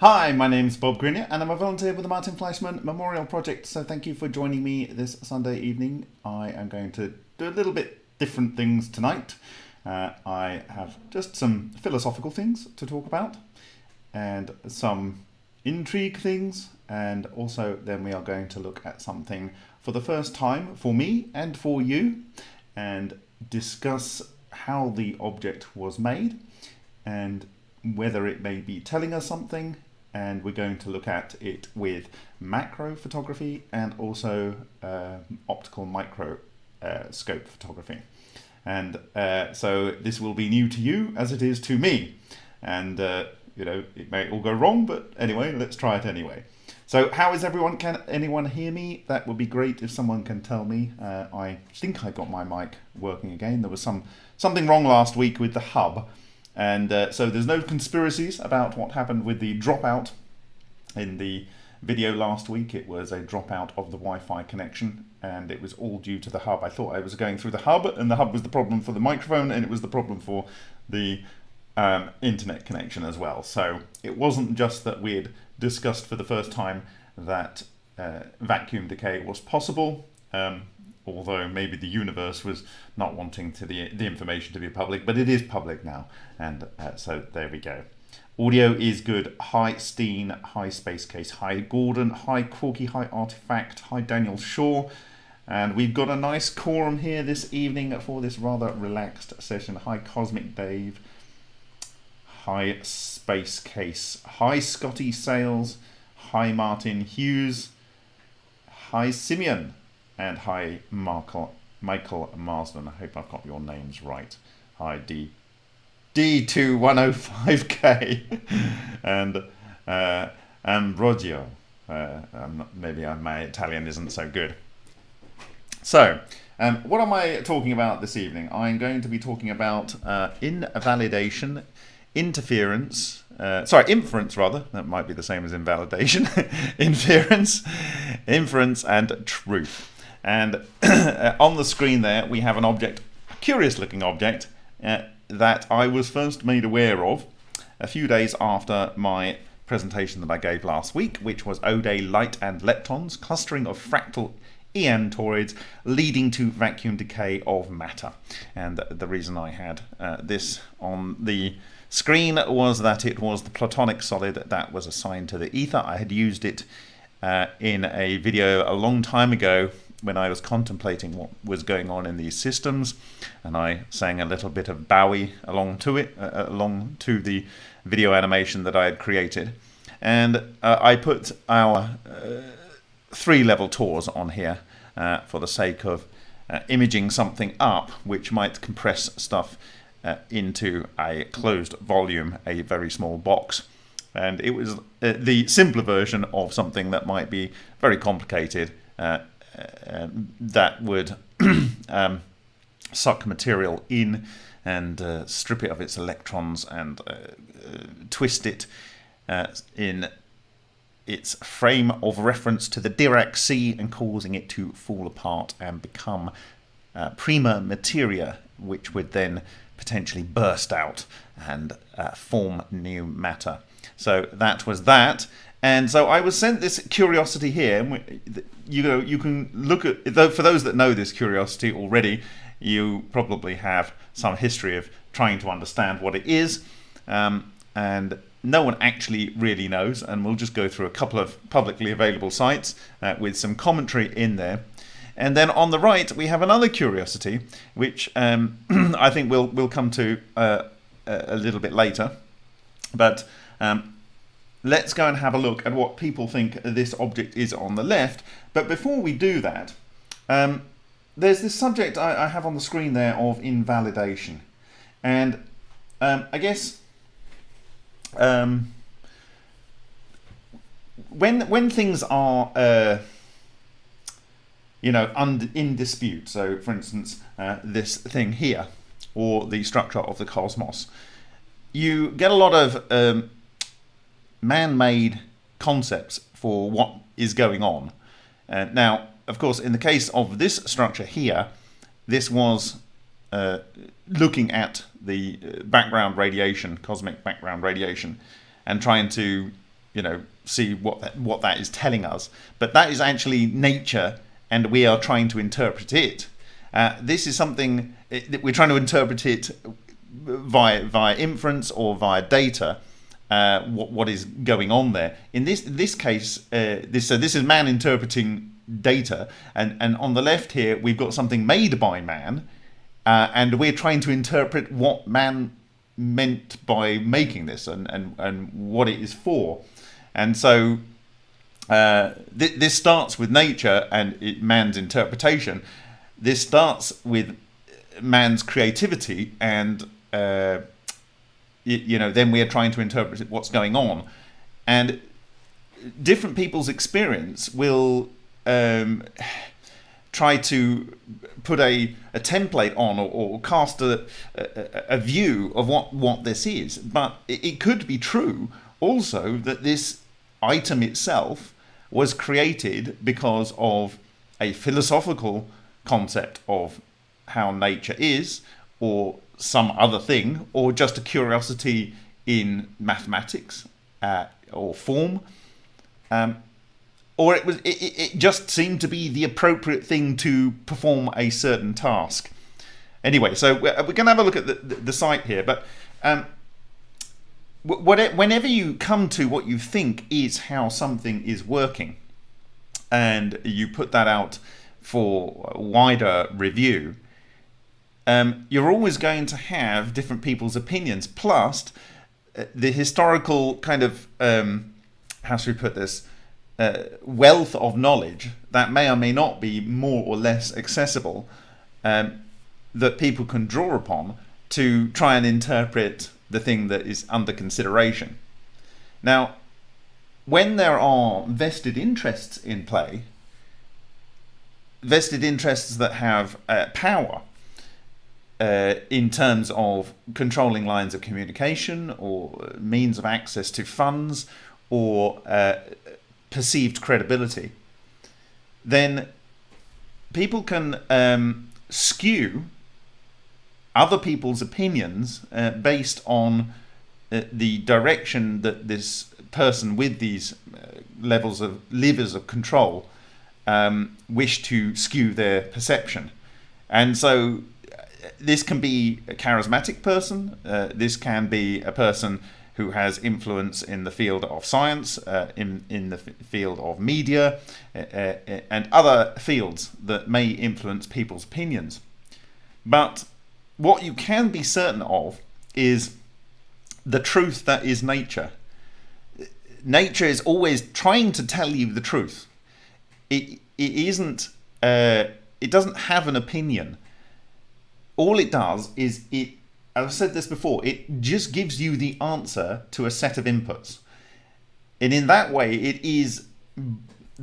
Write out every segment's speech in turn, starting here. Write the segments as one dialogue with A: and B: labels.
A: Hi, my name's Bob Greenyer and I'm a volunteer with the Martin Fleischmann Memorial Project. So thank you for joining me this Sunday evening. I am going to do a little bit different things tonight. Uh, I have just some philosophical things to talk about and some intrigue things and also then we are going to look at something for the first time for me and for you and discuss how the object was made and whether it may be telling us something and we're going to look at it with macro photography and also uh, optical micro uh, photography. And uh, so this will be new to you as it is to me. And uh, you know it may all go wrong but anyway let's try it anyway. So how is everyone? Can anyone hear me? That would be great if someone can tell me. Uh, I think I got my mic working again. There was some something wrong last week with the hub and uh, so there's no conspiracies about what happened with the dropout in the video last week. It was a dropout of the Wi-Fi connection and it was all due to the hub. I thought I was going through the hub and the hub was the problem for the microphone and it was the problem for the um, internet connection as well. So it wasn't just that we had discussed for the first time that uh, vacuum decay was possible. Um, although maybe the universe was not wanting to the, the information to be public, but it is public now. And uh, so there we go. Audio is good. Hi Steen, hi Space Case, hi Gordon, hi Corky, hi Artifact, hi Daniel Shaw. And we've got a nice quorum here this evening for this rather relaxed session. Hi Cosmic Dave, hi Space Case, hi Scotty Sales, hi Martin Hughes, hi Simeon, and hi Michael, Michael Marsden. I hope I've got your names right. Hi D. D2105K and uh, Ambrogio. Uh, not, maybe my Italian isn't so good. So, um, what am I talking about this evening? I'm going to be talking about uh, invalidation, interference, uh, sorry, inference rather, that might be the same as invalidation, inference, inference and truth. And on the screen there, we have an object, a curious looking object, uh, that I was first made aware of a few days after my presentation that I gave last week, which was O-Day light and leptons, clustering of fractal EM toroids leading to vacuum decay of matter. And the reason I had uh, this on the screen was that it was the platonic solid that was assigned to the ether. I had used it uh, in a video a long time ago when I was contemplating what was going on in these systems, and I sang a little bit of Bowie along to it, uh, uh, along to the video animation that I had created, and uh, I put our uh, three level TORs on here uh, for the sake of uh, imaging something up which might compress stuff into a closed volume, a very small box. And it was the simpler version of something that might be very complicated that would um, suck material in and uh, strip it of its electrons and uh, uh, twist it uh, in its frame of reference to the Dirac sea and causing it to fall apart and become uh, prima materia, which would then potentially burst out and uh, form new matter. So that was that. And so I was sent this curiosity here. You know, you can look at though for those that know this curiosity already. You probably have some history of trying to understand what it is, um, and no one actually really knows. And we'll just go through a couple of publicly available sites uh, with some commentary in there. And then on the right, we have another curiosity, which um, I think we'll we'll come to uh, a little bit later. But um, let's go and have a look at what people think this object is on the left. But before we do that, um, there's this subject I, I, have on the screen there of invalidation. And um, I guess um, when, when things are, uh, you know, in dispute, so for instance, uh, this thing here, or the structure of the cosmos, you get a lot of um, man-made concepts for what is going on. Uh, now, of course, in the case of this structure here, this was uh, looking at the uh, background radiation, cosmic background radiation, and trying to, you know, see what that, what that is telling us. But that is actually nature, and we are trying to interpret it. Uh, this is something that we're trying to interpret it via via inference or via data. Uh, what what is going on there? In this this case, uh, this so this is man interpreting data, and and on the left here we've got something made by man, uh, and we're trying to interpret what man meant by making this and and and what it is for, and so. Uh, th this starts with nature and it, man's interpretation. This starts with man's creativity and uh, you, know then we are trying to interpret what's going on and different people's experience will um, try to put a, a template on or, or cast a, a, a, view of what, what this is. But it, it could be true also that this item itself was created because of a philosophical concept of how nature is or some other thing or just a curiosity in mathematics uh, or form. Um, or it was it, it just seemed to be the appropriate thing to perform a certain task. Anyway so we're, we're going to have a look at the, the, the site here but um, whenever you come to what you think is how something is working and you put that out for wider review um, you're always going to have different people's opinions. Plus, uh, the historical kind of um, how should we put this uh, wealth of knowledge that may or may not be more or less accessible um, that people can draw upon to try and interpret the thing that is under consideration. Now, when there are vested interests in play, vested interests that have uh, power, uh, in terms of controlling lines of communication or means of access to funds or uh, perceived credibility, then people can um, skew other people's opinions uh, based on uh, the direction that this person with these uh, levels of levers of control um, wish to skew their perception. And so this can be a charismatic person. Uh, this can be a person who has influence in the field of science, uh, in in the field of media, uh, uh, and other fields that may influence people's opinions. But what you can be certain of is the truth that is nature. Nature is always trying to tell you the truth. It it isn't. Uh, it doesn't have an opinion all it does is it I've said this before, it just gives you the answer to a set of inputs. And in that way, it is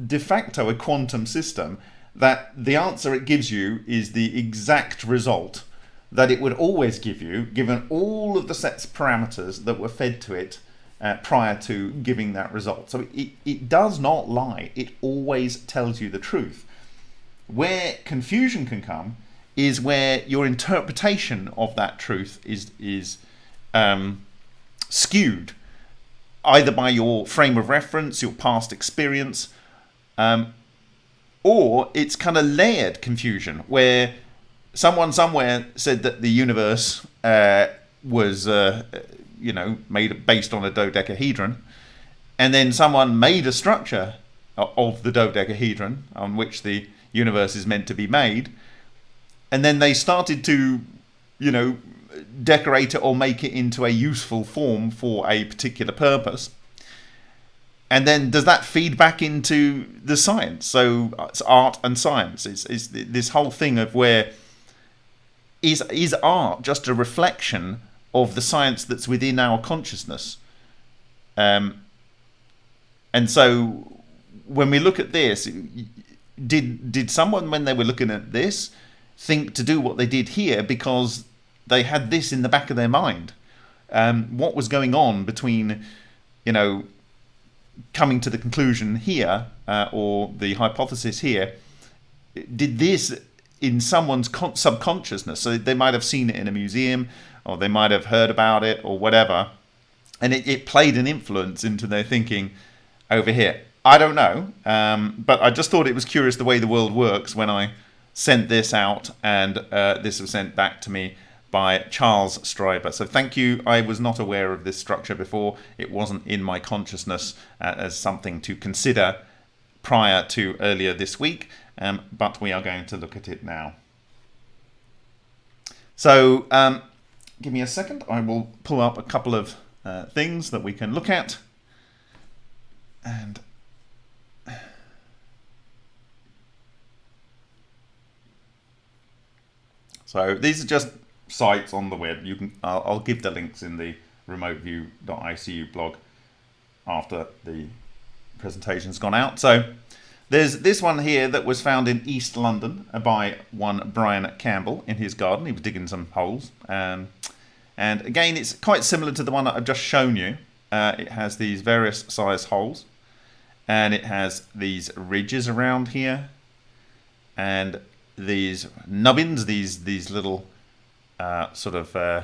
A: de facto a quantum system that the answer it gives you is the exact result that it would always give you, given all of the sets of parameters that were fed to it uh, prior to giving that result. So it, it does not lie, it always tells you the truth. Where confusion can come is where your interpretation of that truth is is um, skewed either by your frame of reference, your past experience, um, or it's kind of layered confusion where someone somewhere said that the universe uh, was, uh, you know, made based on a dodecahedron, and then someone made a structure of the dodecahedron on which the universe is meant to be made, and then they started to, you know, decorate it or make it into a useful form for a particular purpose. And then does that feed back into the science? So it's art and science. It's, it's this whole thing of where is is art just a reflection of the science that's within our consciousness? Um, and so when we look at this, did did someone when they were looking at this think to do what they did here because they had this in the back of their mind. Um, what was going on between, you know, coming to the conclusion here uh, or the hypothesis here? Did this in someone's subconsciousness? So they might have seen it in a museum or they might have heard about it or whatever. and it, it played an influence into their thinking over here. I don't know, um, but I just thought it was curious the way the world works when I sent this out, and uh, this was sent back to me by Charles Stryber. So thank you. I was not aware of this structure before. It wasn't in my consciousness uh, as something to consider prior to earlier this week, um, but we are going to look at it now. So um, give me a second. I will pull up a couple of uh, things that we can look at. And so these are just sites on the web. You can I'll, I'll give the links in the remoteview.icu blog after the presentation's gone out. So there's this one here that was found in East London by one Brian Campbell in his garden. He was digging some holes. Um, and again, it's quite similar to the one that I've just shown you. Uh, it has these various size holes. And it has these ridges around here. And these nubbins, these, these little uh, sort of uh,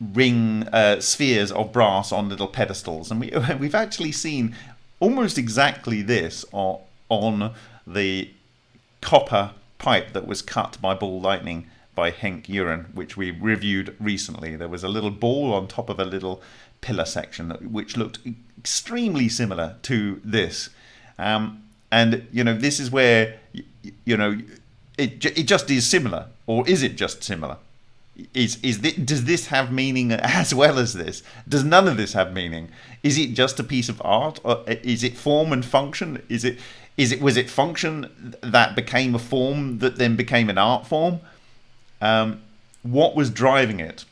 A: ring uh, spheres of brass on little pedestals. And we, we've actually seen almost exactly this on, on the copper pipe that was cut by ball lightning by Henk Uren, which we reviewed recently. There was a little ball on top of a little pillar section, which looked extremely similar to this. Um, and, you know, this is where, you know, it, it just is similar. Or is it just similar? is is this, does this have meaning as well as this? Does none of this have meaning? Is it just a piece of art? Or is it form and function? Is it is it was it function that became a form that then became an art form? Um, what was driving it?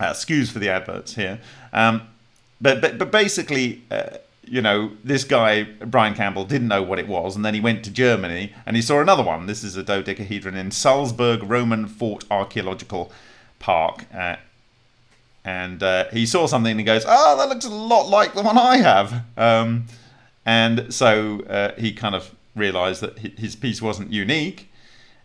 A: Uh, excuse for the adverts here. Um, but, but but basically uh, you know, this guy, Brian Campbell, didn't know what it was, and then he went to Germany and he saw another one. This is a dodecahedron in Saalburg Roman Fort Archaeological Park. Uh, and uh, he saw something and he goes, Oh, that looks a lot like the one I have. Um, and so uh, he kind of realized that his piece wasn't unique.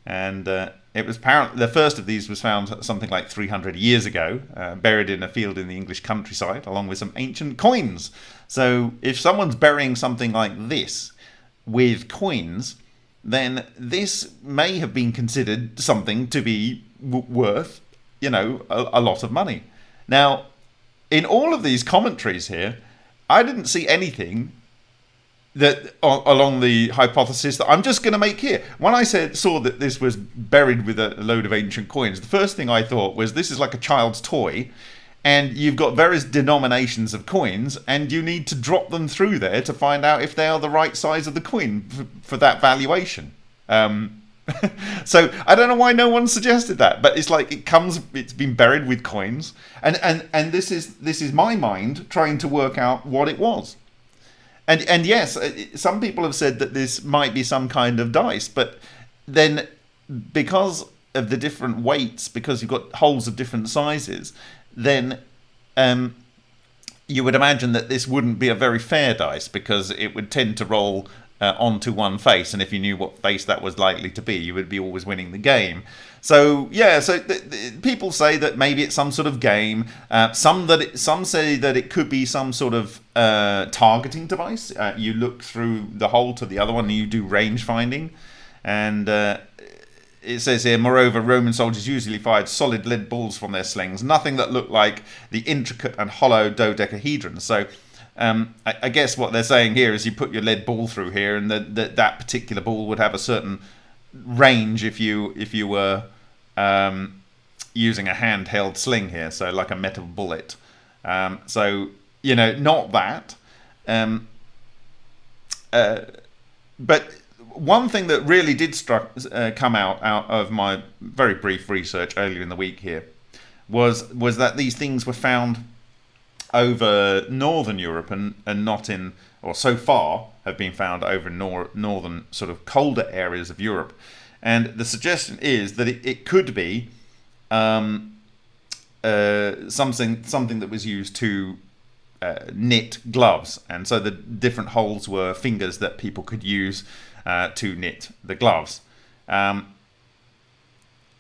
A: And uh, it was apparently the first of these was found something like 300 years ago, uh, buried in a field in the English countryside, along with some ancient coins. So if someone's burying something like this with coins, then this may have been considered something to be worth, you know, a, a lot of money. Now, in all of these commentaries here, I didn't see anything that along the hypothesis that I'm just going to make here. When I said saw that this was buried with a load of ancient coins, the first thing I thought was this is like a child's toy, and you've got various denominations of coins, and you need to drop them through there to find out if they are the right size of the coin for, that valuation. Um, so I don't know why no one suggested that, but it's like it comes, it's been buried with coins, and and and this is this is my mind trying to work out what it was. And and yes, uh, some people have said that this might be some kind of dice, but then because of the different weights, because you've got holes of different sizes, then um, you would imagine that this wouldn't be a very fair dice because it would tend to roll uh, onto one face, and if you knew what face that was likely to be, you would be always winning the game. So yeah, so people say that maybe it's some sort of game. Uh, some that it, some say that it could be some sort of uh, targeting device. Uh, you look through the hole to the other one, and you do range finding, and uh, it says here, moreover, Roman soldiers usually fired solid lead balls from their slings, nothing that looked like the intricate and hollow dodecahedron. So um, I, I, guess what they're saying here is you put your lead ball through here, and that that particular ball would have a certain range if you if you were um, using a handheld sling here, so like a metal bullet. Um, so you know, not that. Um, uh, but one thing that really did struck, uh, come out out of my very brief research earlier in the week here was was that these things were found over northern Europe and, and not in or so far have been found over nor- northern sort of colder areas of Europe. And the suggestion is that it, it could be um, uh, something something that was used to uh, knit gloves. And so the different holes were fingers that people could use uh, to knit the gloves. Um,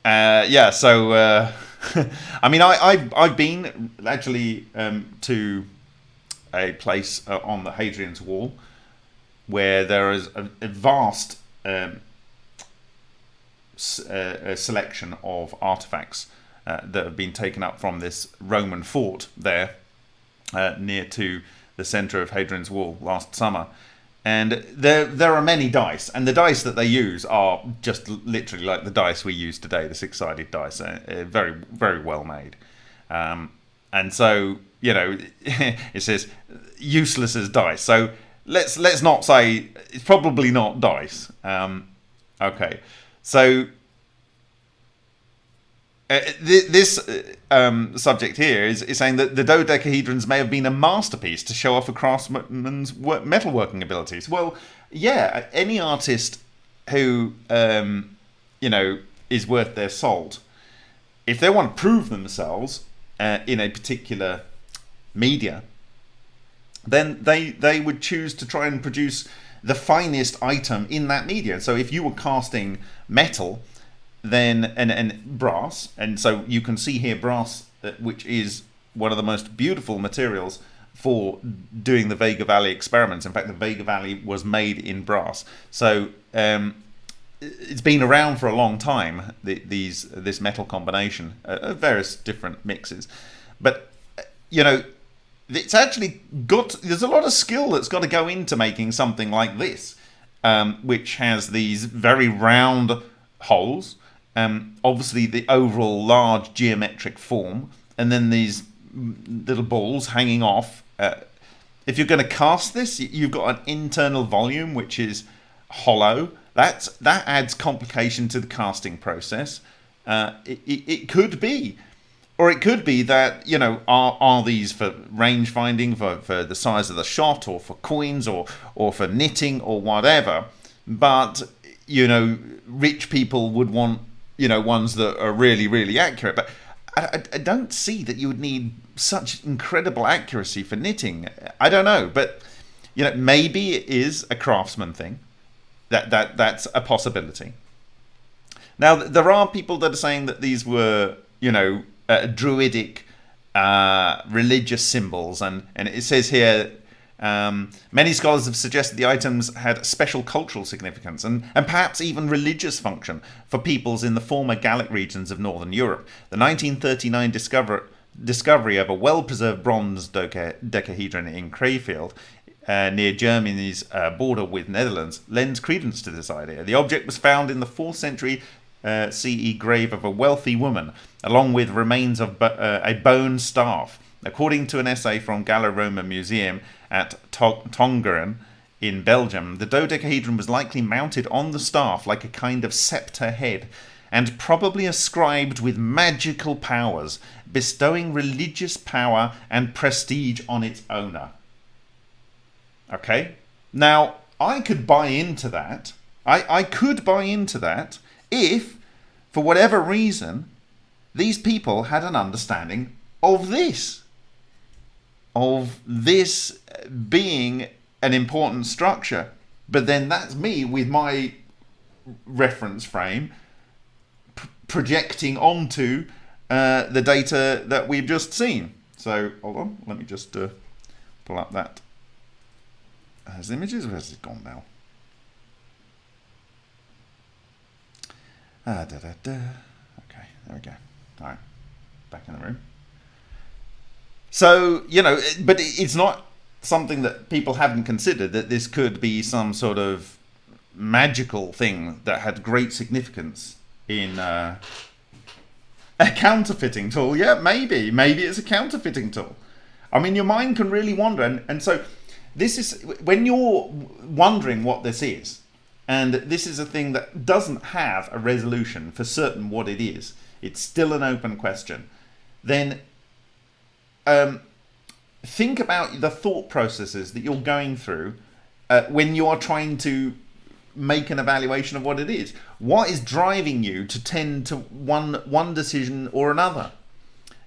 A: uh, yeah, so uh, I mean, I, I've, I've been actually um, to a place uh, on the Hadrian's Wall where there is a, a vast um, uh, a selection of artifacts uh, that have been taken up from this Roman fort there uh, near to the centre of Hadrian's Wall last summer. And there, there are many dice, and the dice that they use are just literally like the dice we use today, the six-sided dice, uh, uh, very, very well made. Um, and so, you know, it says useless as dice. So let's let's not say it's probably not dice. Um, okay, so uh, th- this uh, um, subject here is, is saying that the dodecahedrons may have been a masterpiece to show off a craftsman's wo- metalworking abilities. Well, yeah, any artist who um, you know is worth their salt, if they want to prove themselves uh, in a particular media, then they they would choose to try and produce the finest item in that media. So if you were casting metal, then and and brass, and so you can see here brass, uh, which is one of the most beautiful materials for doing the Vega Valley experiments. In fact, the Vega Valley was made in brass. So um, it's been around for a long time. The, these this metal combination uh, of various different mixes, but you know it's actually got there's a lot of skill that's got to go into making something like this um, which has these very round holes um, obviously the overall large geometric form and then these little balls hanging off uh, if you're going to cast this you've got an internal volume which is hollow. That's that adds complication to the casting process. Uh, it, it, it could be or it could be that you know are are these for range finding for, for the size of the shot or for coins or or for knitting or whatever. But you know rich people would want you know ones that are really really accurate. But I, I don't see that you would need such incredible accuracy for knitting. I don't know but you know maybe it is a craftsman thing. That that that's a possibility. Now there are people that are saying that these were you know uh, druidic uh, religious symbols, and, and it says here um, many scholars have suggested the items had special cultural significance and, and perhaps even religious function for peoples in the former Gallic regions of northern Europe. The 1939 discover, discovery of a well preserved bronze doca, decahedron in Krefeld. Uh, near Germany's uh, border with Netherlands lends credence to this idea. The object was found in the 4th century uh, CE grave of a wealthy woman, along with remains of bo- uh, a bone staff. According to an essay from Gallo-Roman Museum at Tongeren in Belgium, the dodecahedron was likely mounted on the staff like a kind of scepter head, and probably ascribed with magical powers, bestowing religious power and prestige on its owner. Okay? Now, I could buy into that. I, I could buy into that if, for whatever reason, these people had an understanding of this. Of this being an important structure. But then that's me with my reference frame projecting onto uh, the data that we've just seen. So, hold on, let me just uh, pull up that as images. Where's it gone now? Ah, da, da, da. Okay, there we go. All right, back in the room. So, you know, but it's not something that people haven't considered that this could be some sort of magical thing that had great significance in uh, a counterfeiting tool. Yeah, maybe. Maybe it's a counterfeiting tool. I mean, your mind can really wander. And, and so, this is when you're wondering what this is, and this is a thing that doesn't have a resolution for certain what it is, it's still an open question, then um, think about the thought processes that you're going through uh, when you are trying to make an evaluation of what it is. What is driving you to tend to one one decision or another?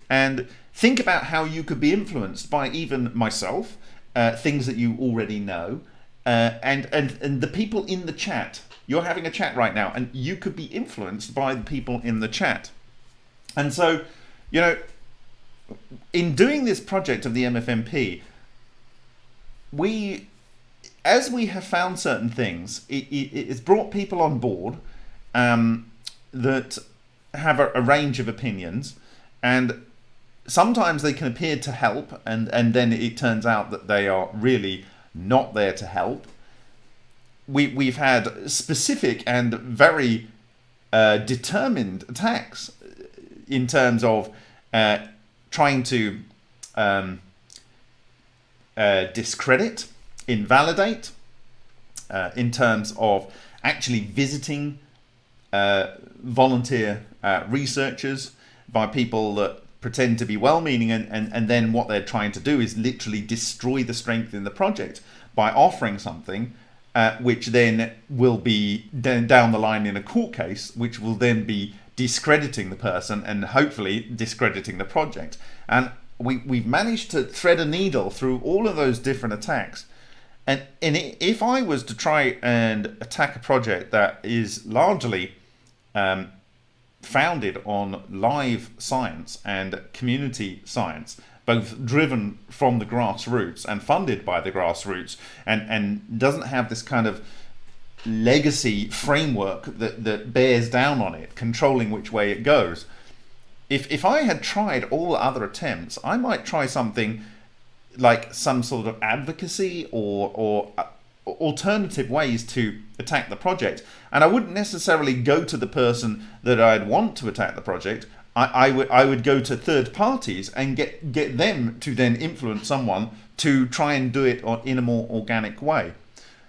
A: And think about how you could be influenced by even myself, uh, things that you already know, uh, and and and the people in the chat. You're having a chat right now, and you could be influenced by the people in the chat. And so, you know, in doing this project of the MFMP, we, as we have found certain things, it, it, it's brought people on board um, that have a, a range of opinions, and sometimes they can appear to help, and, and then it turns out that they are really not there to help. We, we've had specific and very uh, determined attacks in terms of uh, trying to um, uh, discredit, invalidate, uh, in terms of actually visiting uh, volunteer uh, researchers by people that pretend to be well-meaning and, and, and then what they're trying to do is literally destroy the strength in the project by offering something uh, which then will be down the line in a court case, which will then be discrediting the person and hopefully discrediting the project. And we, we've managed to thread a needle through all of those different attacks. And, and if I was to try and attack a project that is largely um, founded on live science and community science, both driven from the grassroots and funded by the grassroots, and, and doesn't have this kind of legacy framework that, that bears down on it, controlling which way it goes. If, if I had tried all other attempts, I might try something like some sort of advocacy or, or uh, alternative ways to attack the project. And I wouldn't necessarily go to the person that I'd want to attack the project. I, I would I would go to third parties and get get them to then influence someone to try and do it in a more organic way.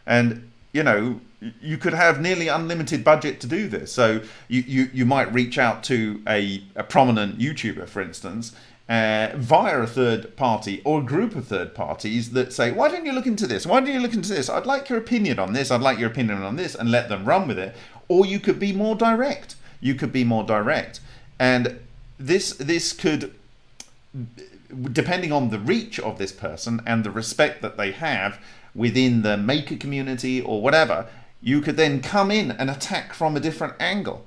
A: And you know, you could have nearly unlimited budget to do this. So you, you, you might reach out to a, a prominent YouTuber, for instance, uh, via a third party or a group of third parties that say, why don't you look into this? Why don't you look into this? I'd like your opinion on this. I'd like your opinion on this and let them run with it. Or you could be more direct. You could be more direct. And this, this could, depending on the reach of this person and the respect that they have within the maker community or whatever, you could then come in and attack from a different angle.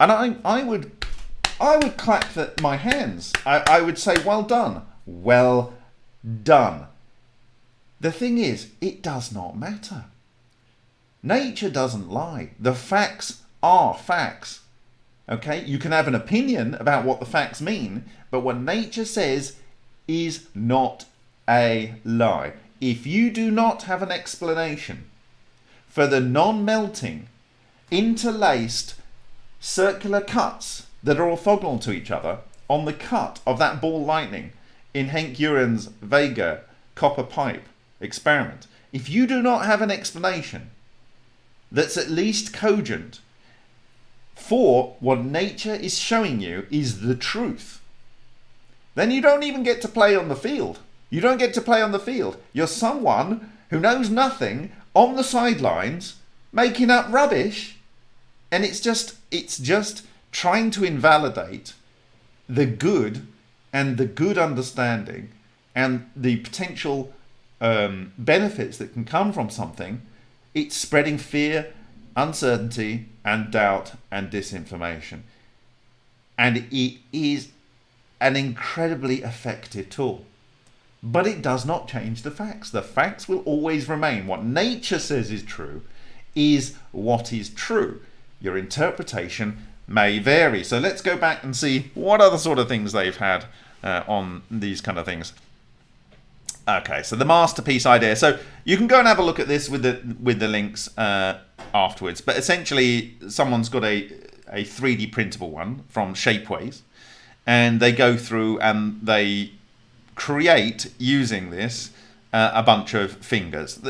A: And I, I would I would clap the, my hands. I, I would say, well done. Well done. The thing is, it does not matter. Nature doesn't lie. The facts are facts. Okay? You can have an opinion about what the facts mean, but what nature says is not a lie. If you do not have an explanation for the non-melting, interlaced circular cuts that are orthogonal to each other on the cut of that ball lightning in Henk Uren's Vega copper pipe experiment. If you do not have an explanation that's at least cogent for what nature is showing you is the truth, then you don't even get to play on the field. You don't get to play on the field. You're someone who knows nothing on the sidelines making up rubbish and it's just it's just trying to invalidate the good and the good understanding and the potential um, benefits that can come from something, it's spreading fear, uncertainty, and doubt and disinformation. And it is an incredibly effective tool. But it does not change the facts. The facts will always remain. What nature says is true is what is true. Your interpretation may vary. So let's go back and see what other sort of things they've had uh, on these kind of things. Okay, so the masterpiece idea. So you can go and have a look at this with the with the links uh, afterwards. But essentially, someone's got a a 3D printable one from Shapeways, and they go through and they create using this uh, a bunch of fingers.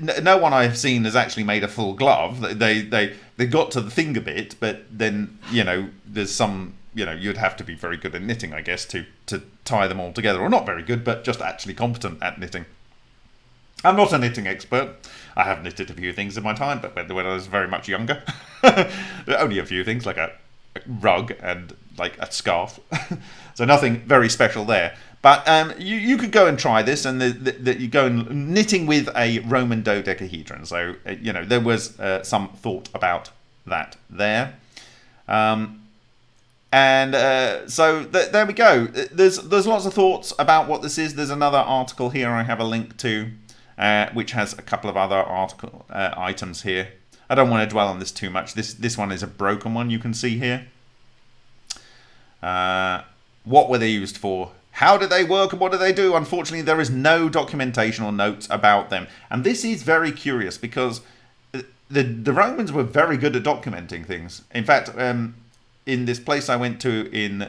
A: No one I've seen has actually made a full glove. They they they got to the finger bit, but then you know there's some you know you'd have to be very good at knitting, I guess, to to tie them all together, or not very good, but just actually competent at knitting. I'm not a knitting expert. I have knitted a few things in my time, but when I was very much younger, only a few things like a rug and like a scarf. so nothing very special there. But um, you, you could go and try this, and the, you go and knitting with a Roman dodecahedron. So uh, you know, there, was uh, some thought about that there. Um, and uh, so th- there we go. There's there's lots of thoughts about what this is. There's another article here I have a link to, uh, which has a couple of other article uh, items here. I don't want to dwell on this too much. This this one is a broken one. You can see here. Uh, what were they used for? How do they work and what do they do? Unfortunately, there is no documentation or notes about them, and this is very curious because uh, the the Romans were very good at documenting things. In fact. Um, in this place I went to in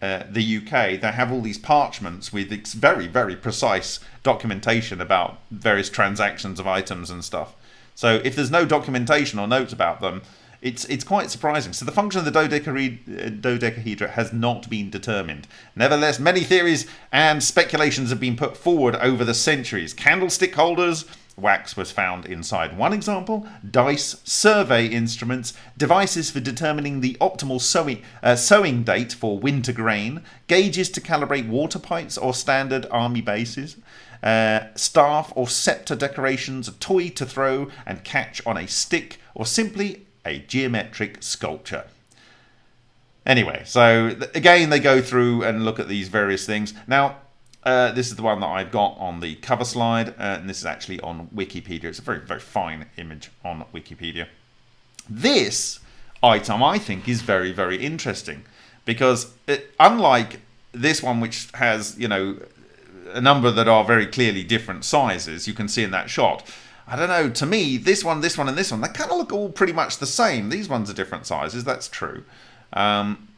A: uh, the UK, they have all these parchments with very, very precise documentation about various transactions of items and stuff. So if there's no documentation or notes about them, it's it's quite surprising. So the function of the uh, dodecahedra has not been determined. Nevertheless, many theories and speculations have been put forward over the centuries. Candlestick holders, wax was found inside one example, dice, survey instruments, devices for determining the optimal sowing, uh, date for winter grain, gauges to calibrate water pipes or standard army bases, uh, staff or scepter decorations, a toy to throw and catch on a stick, or simply a geometric sculpture. Anyway, so again, they go through and look at these various things. Now, uh, this is the one that I've got on the cover slide, uh, and this is actually on Wikipedia. It's a very, very fine image on Wikipedia. This item, I think, is very, very interesting because it, unlike this one, which has, you know, a number that are very clearly different sizes, you can see in that shot. I don't know, to me, this one, this one, and this one, they kind of look all pretty much the same. These ones are different sizes, that's true. Um,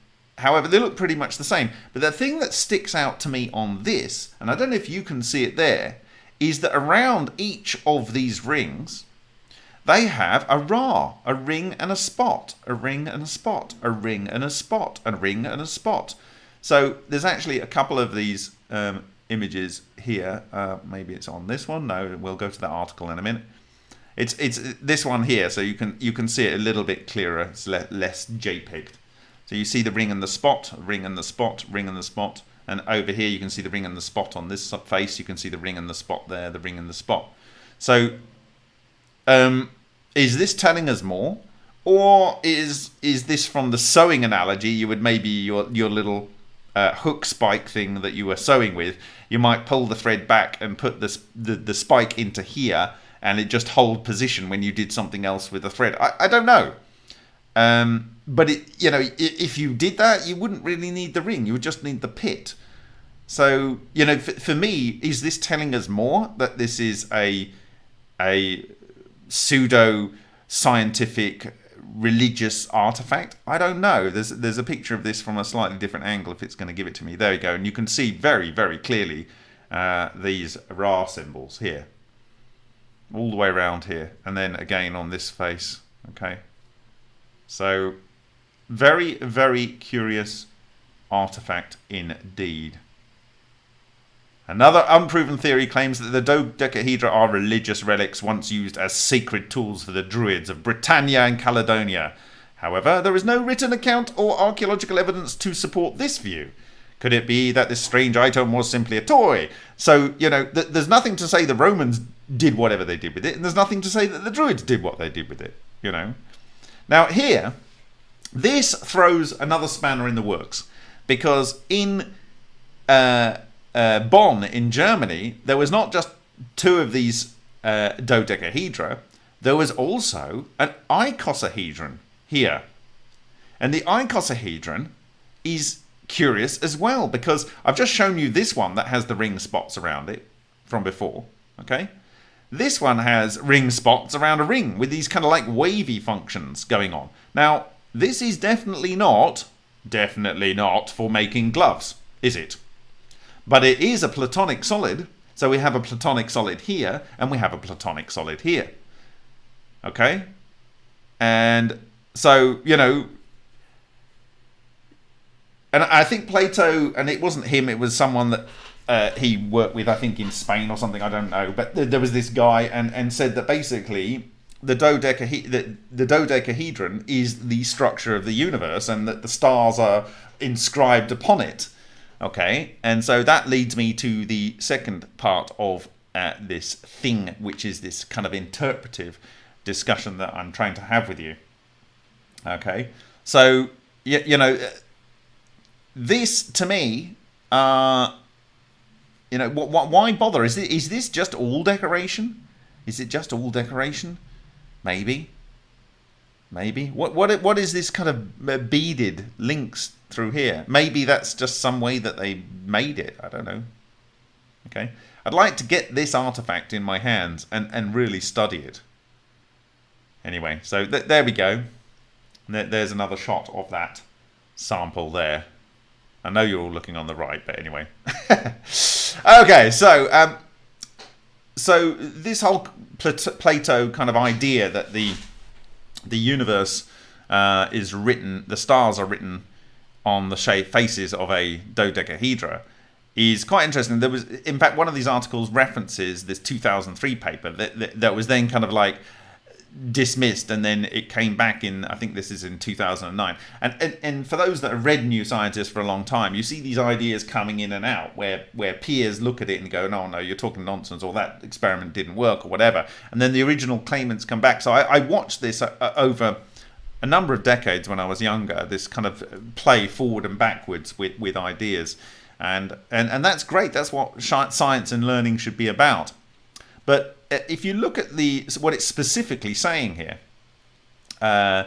A: However, they look pretty much the same. But the thing that sticks out to me on this, and I don't know if you can see it there, is that around each of these rings, they have a ra, a ring and a spot, a ring and a spot, a ring and a spot, a ring and a spot. So there's actually a couple of these um, images here. Uh, maybe it's on this one. No, we'll go to that article in a minute. It's it's this one here, so you can you can see it a little bit clearer. It's le less JPEG'd. So you see the ring and the spot, ring and the spot, ring and the spot. And over here you can see the ring and the spot on this face. You can see the ring and the spot there, the ring and the spot. So um, is this telling us more? Or is is this from the sewing analogy? You would maybe your, your little uh, hook spike thing that you were sewing with, you might pull the thread back and put this, the, the spike into here and it just hold position when you did something else with the thread. I, I don't know. Um, but it, you know, if you did that, you wouldn't really need the ring. You would just need the pit. So you know, for, for me, is this telling us more that this is a a pseudo scientific religious artifact? I don't know. There's there's a picture of this from a slightly different angle if it's going to give it to me. There you go, and you can see very very clearly uh, these Ra symbols here, all the way around here, and then again on this face. Okay. So, very, very curious artifact indeed. Another unproven theory claims that the dodecahedra are religious relics once used as sacred tools for the druids of Britannia and Caledonia. However, there is no written account or archaeological evidence to support this view. Could it be that this strange item was simply a toy? So, you know, th there's nothing to say the Romans did whatever they did with it, and there's nothing to say that the Druids did what they did with it, you know. Now, here, this throws another spanner in the works because in uh, uh, Bonn, in Germany, there was not just two of these uh, dodecahedra, there was also an icosahedron here. And the icosahedron is curious as well because I've just shown you this one that has the ring spots around it from before. Okay. This one has ring spots around a ring with these kind of like wavy functions going on. Now, this is definitely not, definitely not for making gloves, is it? But it is a platonic solid. So we have a platonic solid here and we have a platonic solid here. Okay? And so, you know, and I think Plato, and it wasn't him, it was someone that uh, he worked with, I think, in Spain or something. I don't know. But th- there was this guy, and, and said that basically the, the, the dodecahedron is the structure of the universe, and that the stars are inscribed upon it. Okay, and so that leads me to the second part of uh, this thing, which is this kind of interpretive discussion that I'm trying to have with you. Okay, so you, you know this to me, uh, you know, wh- wh- why bother? Is, it, is this just all decoration? Is it just all decoration? Maybe. Maybe. What what what is this kind of uh, beaded links through here? Maybe that's just some way that they made it. I don't know. Okay. I'd like to get this artifact in my hands and, and really study it. Anyway, so th there we go. There's another shot of that sample there. I know you're all looking on the right, but anyway. okay, so um, so this whole Plato kind of idea that the the universe uh, is written, the stars are written on the shape faces of a dodecahedra is quite interesting. There was, in fact, one of these articles references this 2003 paper that, that, that was then kind of like dismissed and then it came back in i think this is in 2009 and, and and for those that have read new scientist for a long time you see these ideas coming in and out where where peers look at it and go no no you're talking nonsense or that experiment didn't work or whatever. And then the original claimants come back. So i, I watched this uh, over a number of decades when i was younger this kind of play forward and backwards with with ideas. And and and that's great. That's what science and learning should be about. But uh, if you look at the what it's specifically saying here, uh,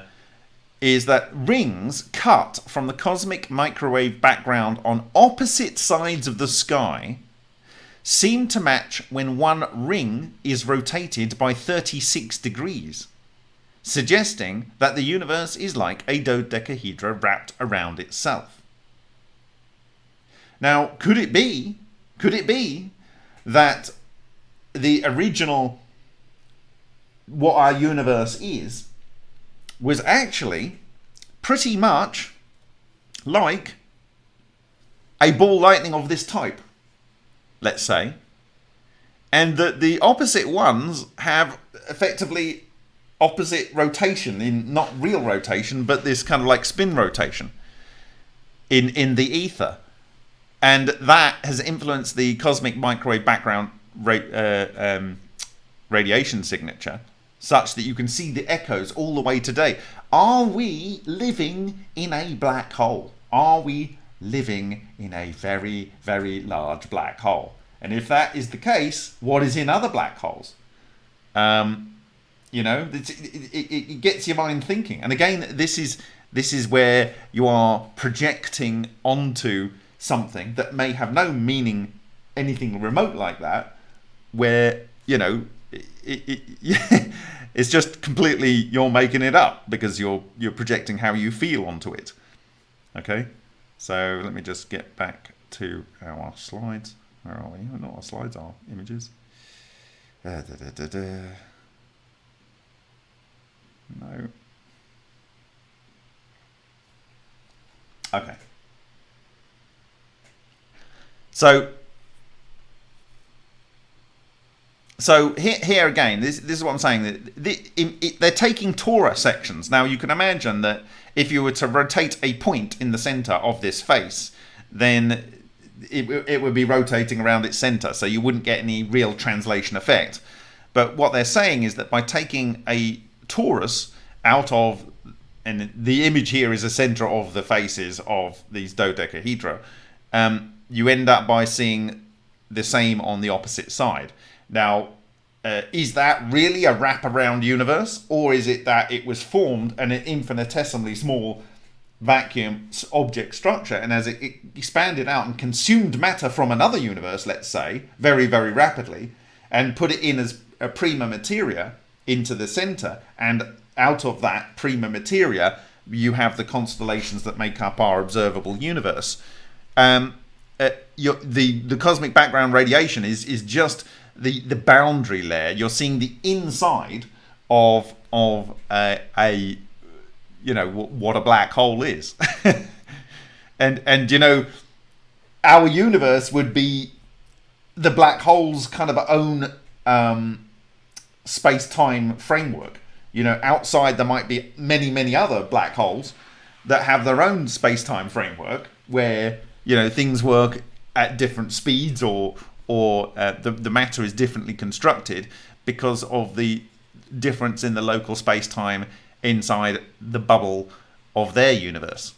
A: is that rings cut from the cosmic microwave background on opposite sides of the sky seem to match when one ring is rotated by 36 degrees, suggesting that the universe is like a dodecahedra wrapped around itself. Now, could it be, could it be that the original what our universe is was actually pretty much like a ball lightning of this type, let's say, and that the opposite ones have effectively opposite rotation in not real rotation, but this kind of like spin rotation in in the ether, and that has influenced the cosmic microwave background ra uh, um, radiation signature such that you can see the echoes all the way today. Are we living in a black hole? Are we living in a very, very large black hole? And if that is the case, what is in other black holes? Um, you know, it, it, it gets your mind thinking. And again, this is this is where you are projecting onto something that may have no meaning, anything remote like that, where you know it, it, it, it's just completely you're making it up because you're you're projecting how you feel onto it. Okay? So let me just get back to our slides. Where are we? Not our slides our images. Uh, da, da, da, no okay so so here, here again, this, this is what I'm saying. The, it, they're taking torus sections. Now you can imagine that if you were to rotate a point in the center of this face, then it, it would be rotating around its center, so you wouldn't get any real translation effect. But what they're saying is that by taking a torus out of, and the image here is a center of the faces of these dodecahedra, um, you end up by seeing the same on the opposite side. Now, uh, is that really a wraparound universe, or is it that it was formed an infinitesimally small vacuum object structure, and as it, it expanded out and consumed matter from another universe, let's say, very, very rapidly, and put it in as a prima materia into the center, and out of that prima materia, you have the constellations that make up our observable universe. Um, uh, the the cosmic background radiation is is just the the boundary layer. You're seeing the inside of of a, a you know what a black hole is, and and you know our universe would be the black hole's kind of own um, space time framework. You know, outside there might be many many other black holes that have their own space time framework where you know things work at different speeds or or uh, the, the matter is differently constructed because of the difference in the local space-time inside the bubble of their universe.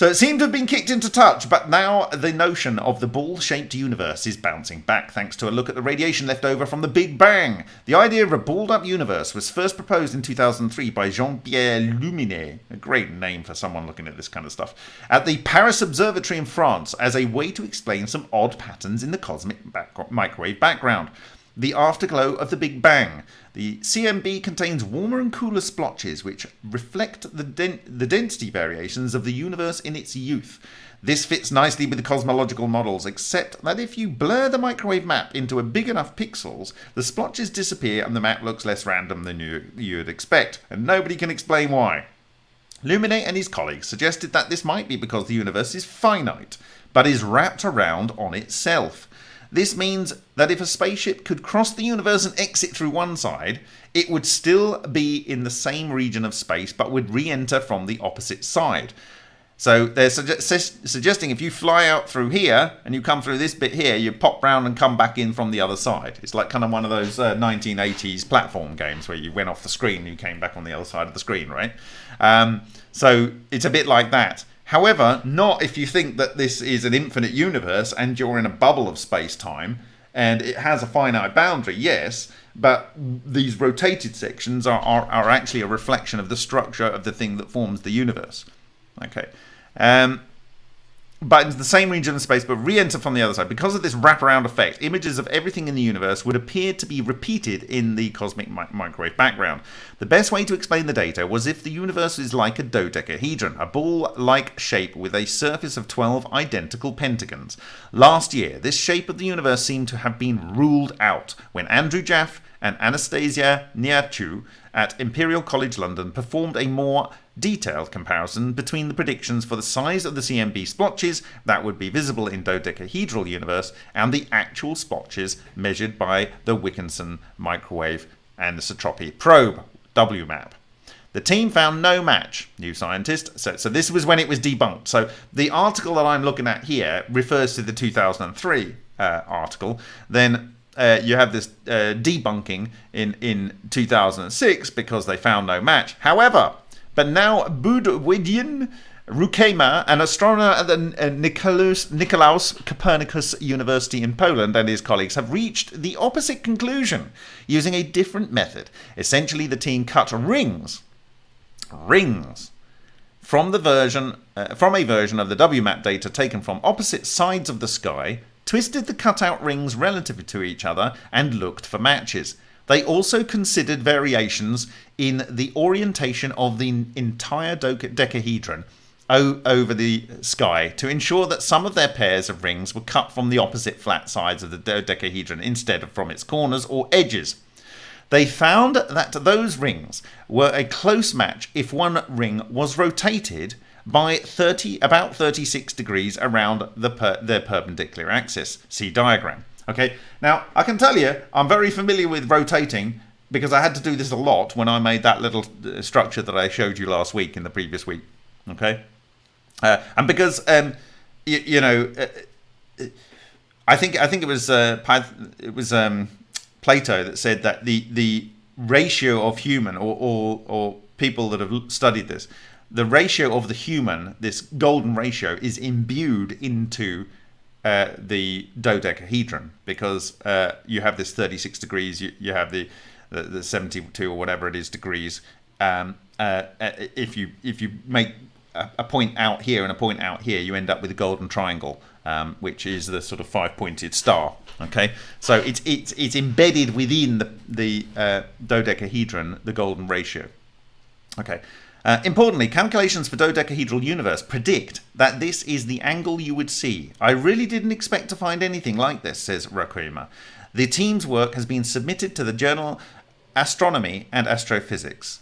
A: So it seemed to have been kicked into touch, but now the notion of the ball shaped universe is bouncing back thanks to a look at the radiation left over from the Big Bang. The idea of a balled up universe was first proposed in 2003 by Jean Pierre Luminet, a great name for someone looking at this kind of stuff, at the Paris Observatory in France as a way to explain some odd patterns in the cosmic back- microwave background. The afterglow of the Big Bang. The CMB contains warmer and cooler splotches which reflect the, den- the density variations of the universe in its youth. This fits nicely with the cosmological models, except that if you blur the microwave map into a big enough pixels, the splotches disappear and the map looks less random than you, you'd expect, and nobody can explain why. Luminet and his colleagues suggested that this might be because the universe is finite, but is wrapped around on itself. This means that if a spaceship could cross the universe and exit through one side, it would still be in the same region of space but would re enter from the opposite side. So they're suge- suggesting if you fly out through here and you come through this bit here, you pop round and come back in from the other side. It's like kind of one of those uh, 1980s platform games where you went off the screen and you came back on the other side of the screen, right? Um, so it's a bit like that. However, not if you think that this is an infinite universe and you're in a bubble of space time and it has a finite boundary, yes, but these rotated sections are, are, are actually a reflection of the structure of the thing that forms the universe. Okay. Um, but into the same region of space, but re-enter from the other side. Because of this wraparound effect, images of everything in the universe would appear to be repeated in the cosmic mi- microwave background. The best way to explain the data was if the universe is like a dodecahedron, a ball-like shape with a surface of 12 identical pentagons. Last year, this shape of the universe seemed to have been ruled out when Andrew Jaffe and Anastasia Niarchou at Imperial College London performed a more detailed comparison between the predictions for the size of the CMB splotches that would be visible in dodecahedral universe and the actual splotches measured by the Wilkinson microwave anisotropy probe, WMAP. The team found no match, new scientist. So, so this was when it was debunked. So the article that I'm looking at here refers to the 2003 uh, article. Then uh, you have this uh, debunking in, in 2006 because they found no match. However, but now Boudewijn Roukema, an astronomer at the uh, Nicolaus, Nicolaus Copernicus University in Poland, and his colleagues have reached the opposite conclusion using a different method. Essentially, the team cut rings, rings, from the version uh, from a version of the WMAP data taken from opposite sides of the sky, twisted the cutout rings relative to each other, and looked for matches. They also considered variations in the orientation of the entire dodecahedron over the sky to ensure that some of their pairs of rings were cut from the opposite flat sides of the dodecahedron instead of from its corners or edges. They found that those rings were a close match if one ring was rotated by 30 about 36 degrees around the per, their perpendicular axis. See diagram. Okay, now I can tell you I'm very familiar with rotating because I had to do this a lot when I made that little uh, structure that I showed you last week in the previous week. Okay, uh, and because um, you, you know, uh, I think I think it was uh, it was um, Plato that said that the the ratio of human or, or or people that have studied this, the ratio of the human, this golden ratio, is imbued into uh, the dodecahedron because uh, you have this 36 degrees, you, you have the, the, the 72 or whatever it is degrees. Um, uh, uh, if you if you make a, point out here and a point out here, you end up with a golden triangle, um, which is the sort of five-pointed star. Okay, so it's it's it's embedded within the the uh, dodecahedron, the golden ratio. Okay, uh, importantly, calculations for dodecahedral universe predict that this is the angle you would see. I really didn't expect to find anything like this, says Rakuma. The team's work has been submitted to the journal Astronomy and Astrophysics.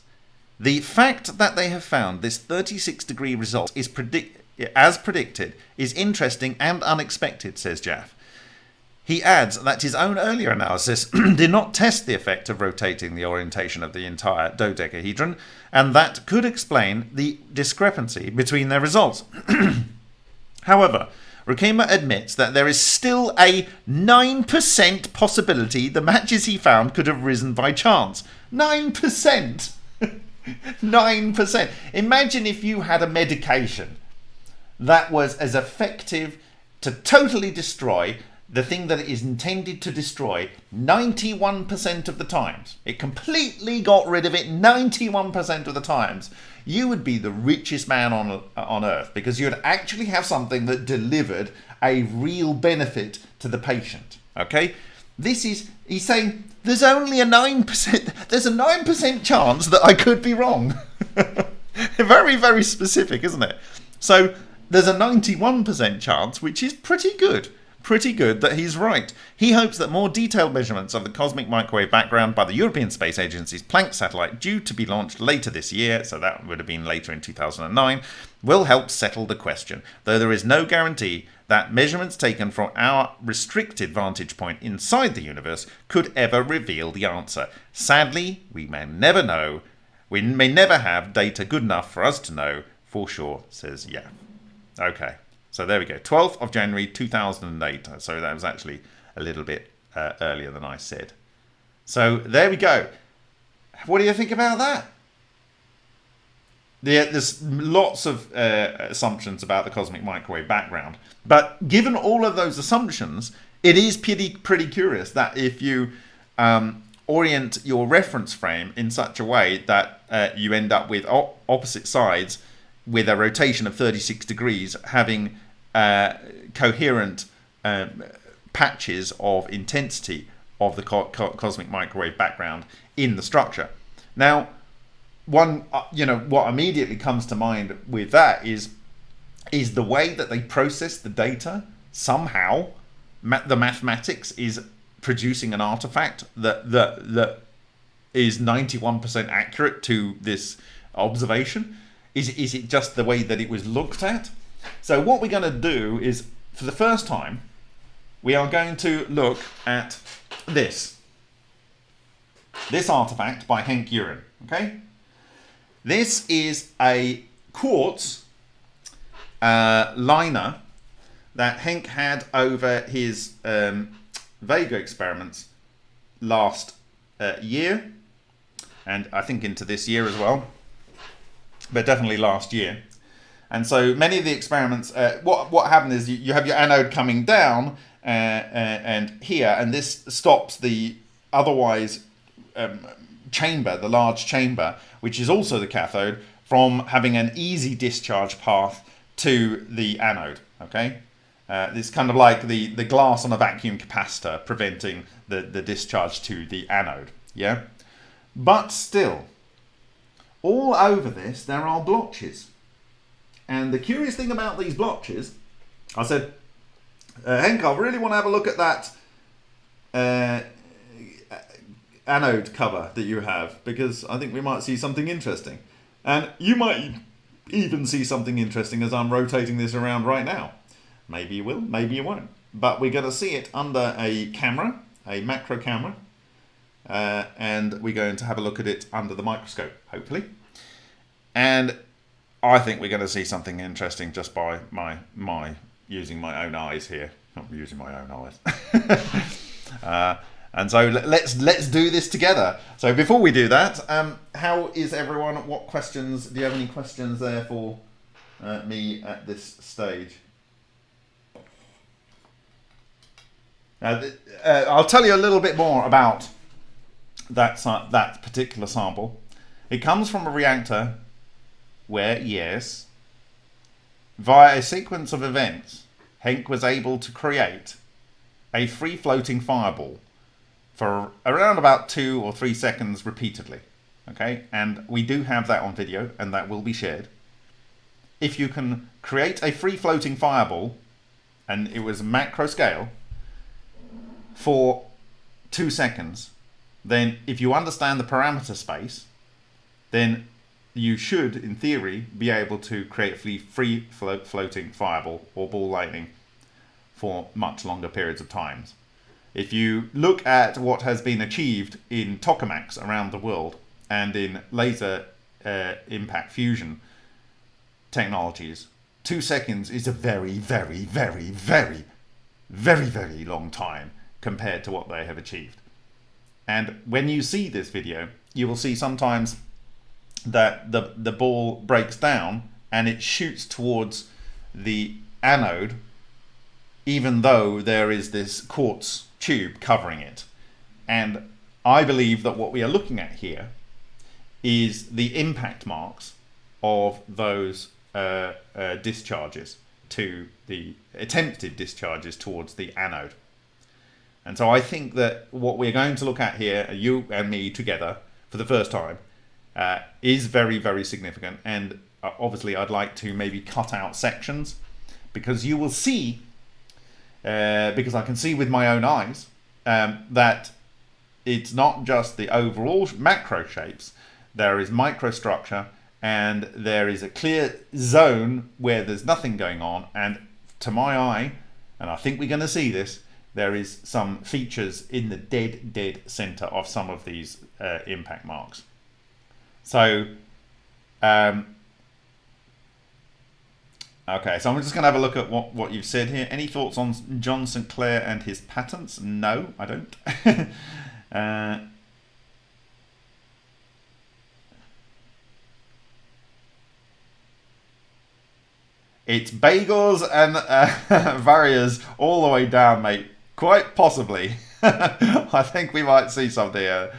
A: The fact that they have found this 36 degree result is predict- as predicted is interesting and unexpected, says Jaffe. He adds that his own earlier analysis did not test the effect of rotating the orientation of the entire dodecahedron, and that could explain the discrepancy between their results. However, Roukema admits that there is still a 9% possibility the matches he found could have risen by chance. 9%! 9%! Imagine if you had a medication that was as effective to totally destroy the thing that it is intended to destroy 91% of the times. It completely got rid of it 91% of the times. You would be the richest man on, uh, on earth because you'd actually have something that delivered a real benefit to the patient. Okay? This is, he's saying, there's only a 9%, there's a 9% chance that I could be wrong. very, very specific, isn't it? So there's a 91% chance, which is pretty good. Pretty good that he's right. He hopes that more detailed measurements of the cosmic microwave background by the European Space Agency's Planck satellite, due to be launched later this year, so that would have been later in 2009, will help settle the question, though there is no guarantee that measurements taken from our restricted vantage point inside the universe could ever reveal the answer. Sadly, we may never know. We may never have data good enough for us to know for sure, says yeah. Okay, so there we go. 12th of January 2008. So that was actually a little bit uh, earlier than I said. So there we go. What do you think about that? there's lots of uh, assumptions about the cosmic microwave background. But given all of those assumptions, it is pretty, pretty curious that if you um, orient your reference frame in such a way that uh, you end up with opposite sides with a rotation of 36 degrees having uh, coherent um, patches of intensity of the co co cosmic microwave background in the structure. Now, one, uh, you know, what immediately comes to mind with that is is the way that they process the data somehow ma the mathematics is producing an artifact that that that is 91% accurate to this observation is is it just the way that it was looked at so what we're going to do is for the first time we are going to look at this. This artifact by Henk Uren okay? This is a quartz uh, liner that Henk had over his um, Vega experiments last uh, year and I think into this year as well but definitely last year and so many of the experiments uh, what what happened is you, you have your anode coming down uh, uh and here and this stops the otherwise um, chamber the large chamber which is also the cathode from having an easy discharge path to the anode. Okay, uh, it's kind of like the, the glass on a vacuum capacitor preventing the, the discharge to the anode. Yeah, but still, all over this there are blotches. And the curious thing about these blotches, I said, uh, Henk, I really want to have a look at that uh, anode cover that you have because I think we might see something interesting. And you might even see something interesting as I'm rotating this around right now. Maybe you will, maybe you won't. But we're going to see it under a camera, a macro camera. Uh, and we're going to have a look at it under the microscope, hopefully. And I think we're going to see something interesting just by my my using my own eyes here. Not using my own eyes. uh, and so let's let's do this together. So before we do that, um, how is everyone? What questions? Do you have any questions there for uh, me at this stage? Now, uh, I'll tell you a little bit more about that that particular sample. It comes from a reactor where, yes, via a sequence of events, Henk was able to create a free-floating fireball for around about two or three seconds repeatedly. Okay, and we do have that on video and that will be shared. If you can create a free floating fireball, and it was macro scale, for two seconds, then if you understand the parameter space, then you should, in theory, be able to create a free, free float, floating fireball or ball lightning for much longer periods of times. If you look at what has been achieved in tokamaks around the world and in laser uh, impact fusion technologies, two seconds is a very, very, very, very, very, very long time compared to what they have achieved. And when you see this video, you will see sometimes that the, the ball breaks down and it shoots towards the anode, even though there is this quartz tube covering it. And I believe that what we are looking at here is the impact marks of those uh, uh, discharges to the attempted discharges towards the anode. And so I think that what we're going to look at here, you and me together for the first time, uh, is very, very significant. And uh, obviously, I'd like to maybe cut out sections because you will see, uh, because I can see with my own eyes, um, that it's not just the overall macro shapes, there is microstructure and there is a clear zone where there's nothing going on. And to my eye, and I think we're going to see this, there is some features in the dead, dead center of some of these uh, impact marks. So, um, okay, so I'm just going to have a look at what, what you've said here. Any thoughts on John St. Clair and his patents? No, I don't. uh, It's bagels and uh, various all the way down, mate. Quite possibly. I think we might see something here.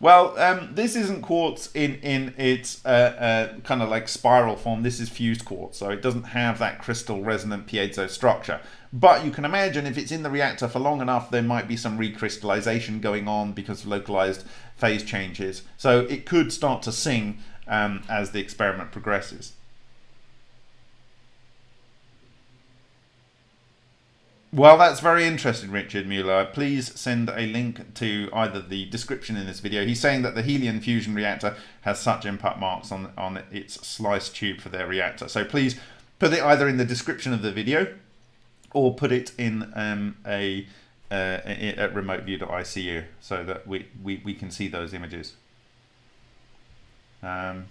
A: Well, um, this isn't quartz in in its uh, uh, kind of like spiral form. This is fused quartz, so it doesn't have that crystal resonant piezo structure. But you can imagine if it's in the reactor for long enough, there might be some recrystallization going on because of localized phase changes. So it could start to sing um, as the experiment progresses. Well, that's very interesting, Richard Mueller. Please send a link to either the description in this video. He's saying that the helium fusion reactor has such impact marks on, on its slice tube for their reactor. So please put it either in the description of the video or put it in um, a uh, at remoteview.icu so that we, we, we can see those images. Um,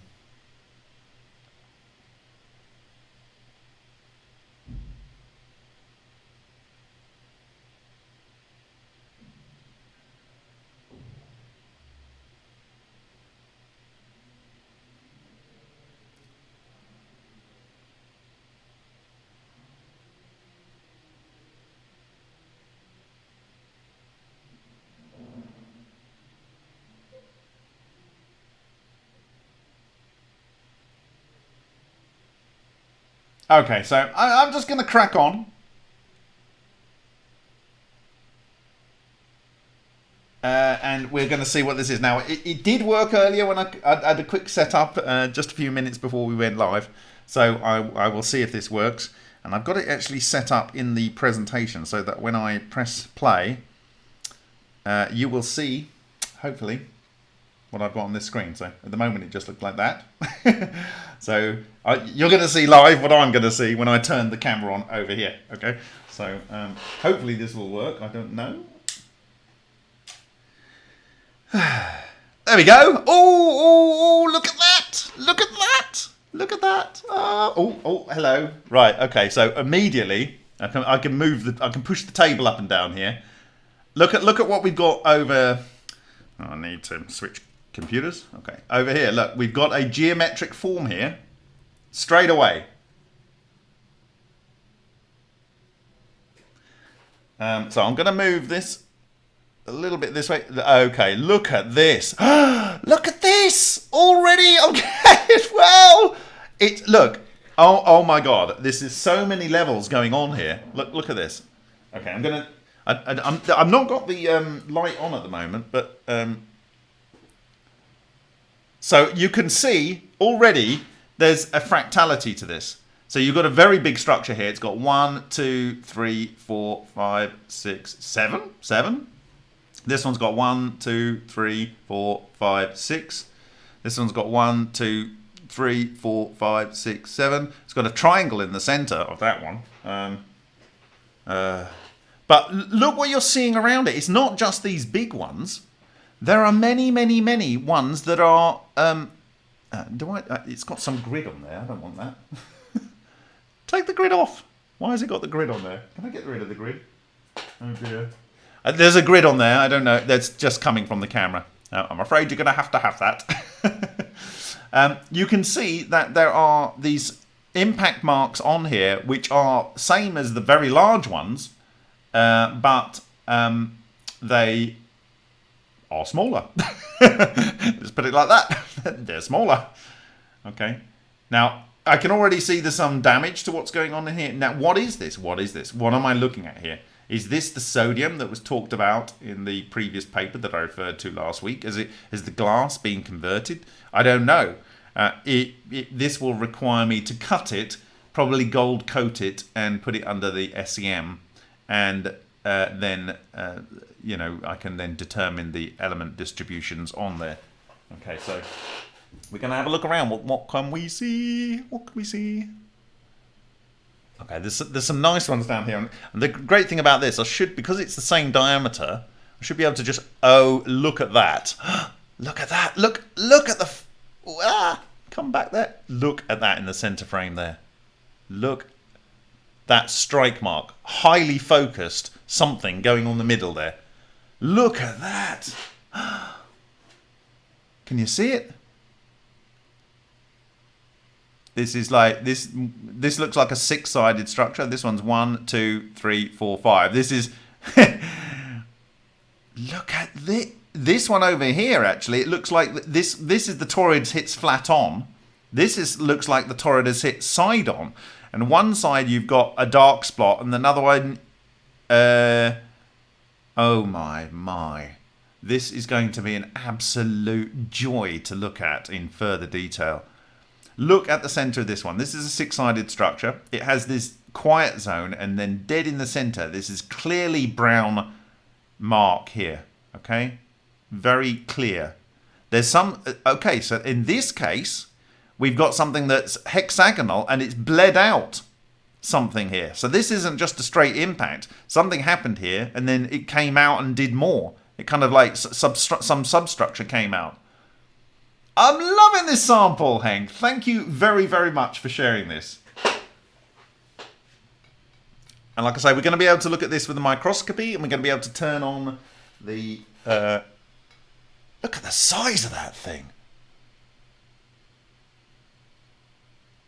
A: Okay, so I, am just going to crack on. Uh, and we're going to see what this is now. It, it did work earlier when I, I, had a quick setup uh, just a few minutes before we went live. So I, I will see if this works. And I've got it actually set up in the presentation so that when I press play, uh, you will see, hopefully, what I've got on this screen. So at the moment it just looked like that. so you're going to see live what I'm going to see when I turn the camera on over here. Okay, so um, hopefully this will work. I don't know. there we go. Oh, oh, oh, look at that. Look at that. Look at that. Uh, oh, oh, hello. Right, okay, so immediately I can, I can move the, I can push the table up and down here. Look at, look at what we've got over, oh, I need to switch Computers? Okay. Over here, look, we've got a geometric form here. Straight away. Um, so I'm going to move this a little bit this way. Okay, look at this. look at this already. Okay, well, it look. Oh, oh my God! This is so many levels going on here. Look, look at this. Okay, I'm gonna. I, I, I'm, I've not got the um, light on at the moment, but um, so you can see already there's a fractality to this. So you've got a very big structure here. It's got one, two, three, four, five, six, seven, seven. This one's got one, two, three, four, five, six. This one's got one, two, three, four, five, six, seven. It's got a triangle in the center of that one. Um, uh, but look what you're seeing around it. It's not just these big ones. There are many, many, many ones that are. Um, uh, do I? Uh, it's got some grid on there. I don't want that. Take the grid off. Why has it got the grid on there? Can I get rid of the grid? Oh dear. Uh, there's a grid on there. I don't know. That's just coming from the camera. I'm afraid you're going to have to have that. um, you can see that there are these impact marks on here, which are same as the very large ones, uh, but um, they are smaller. Let's put it like that. They're smaller. Okay. Now, I can already see there's some damage to what's going on in here. Now, what is this? What is this? What am I looking at here? Is this the sodium that was talked about in the previous paper that I referred to last week? Is it is the glass being converted? I don't know. Uh, it, it, this will require me to cut it, probably gold coat it, and put it under the SEM, and uh, then uh, you know I can then determine the element distributions on there. Okay, so we're gonna have a look around. What what can we see? What can we see? Okay, there's there's some nice ones down here, and the great thing about this, I should because it's the same diameter, I should be able to just oh look at that, look at that, look look at the ah, come back there, look at that in the center frame there, look that strike mark, highly focused something going on the middle there, look at that. Can you see it? This is like this. This looks like a six-sided structure. This one's one, two, three, four, five. This is. look at this. This one over here. Actually, it looks like this. This is the torrid hits flat on. This is looks like the torrid has hit side on, and one side you've got a dark spot, and another one. Uh, oh my my! This is going to be an absolute joy to look at in further detail. Look at the center of this one. This is a six-sided structure. It has this quiet zone and then dead in the center. This is clearly brown mark here. Okay, very clear. There's some, uh, okay, so in this case, we've got something that's hexagonal and it's bled out something here. So this isn't just a straight impact. Something happened here and then it came out and did more. It kind of like substru some substructure came out. I'm loving this sample, Henk. Thank you very, very much for sharing this. And like I say, we're going to be able to look at this with a microscopy and we're going to be able to turn on the... Uh, look at the size of that thing.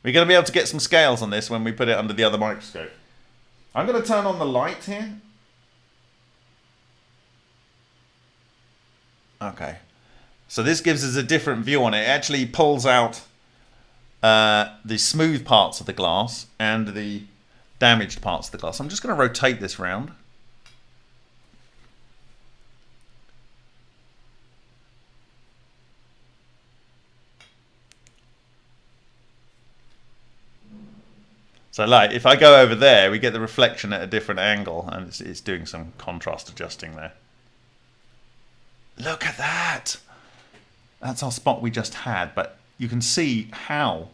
A: We're going to be able to get some scales on this when we put it under the other microscope. I'm going to turn on the light here. Okay. So this gives us a different view on it. It actually pulls out uh, the smooth parts of the glass and the damaged parts of the glass. I'm just going to rotate this round. So like, if I go over there, we get the reflection at a different angle, and it's, it's doing some contrast adjusting there. Look at that! That's our spot we just had, but you can see how.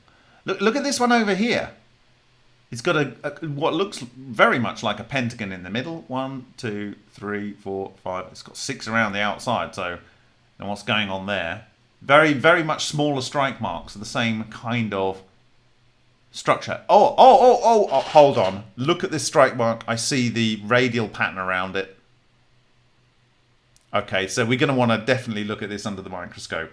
A: Look, look at this one over here. It's got a, a, what looks very much like a pentagon in the middle. One, two, three, four, five. It's got six around the outside. So, and what's going on there? Very, very much smaller strike marks. The same kind of structure. Oh, oh, oh, oh, oh, hold on. Look at this strike mark. I see the radial pattern around it. Okay, so we're going to want to definitely look at this under the microscope.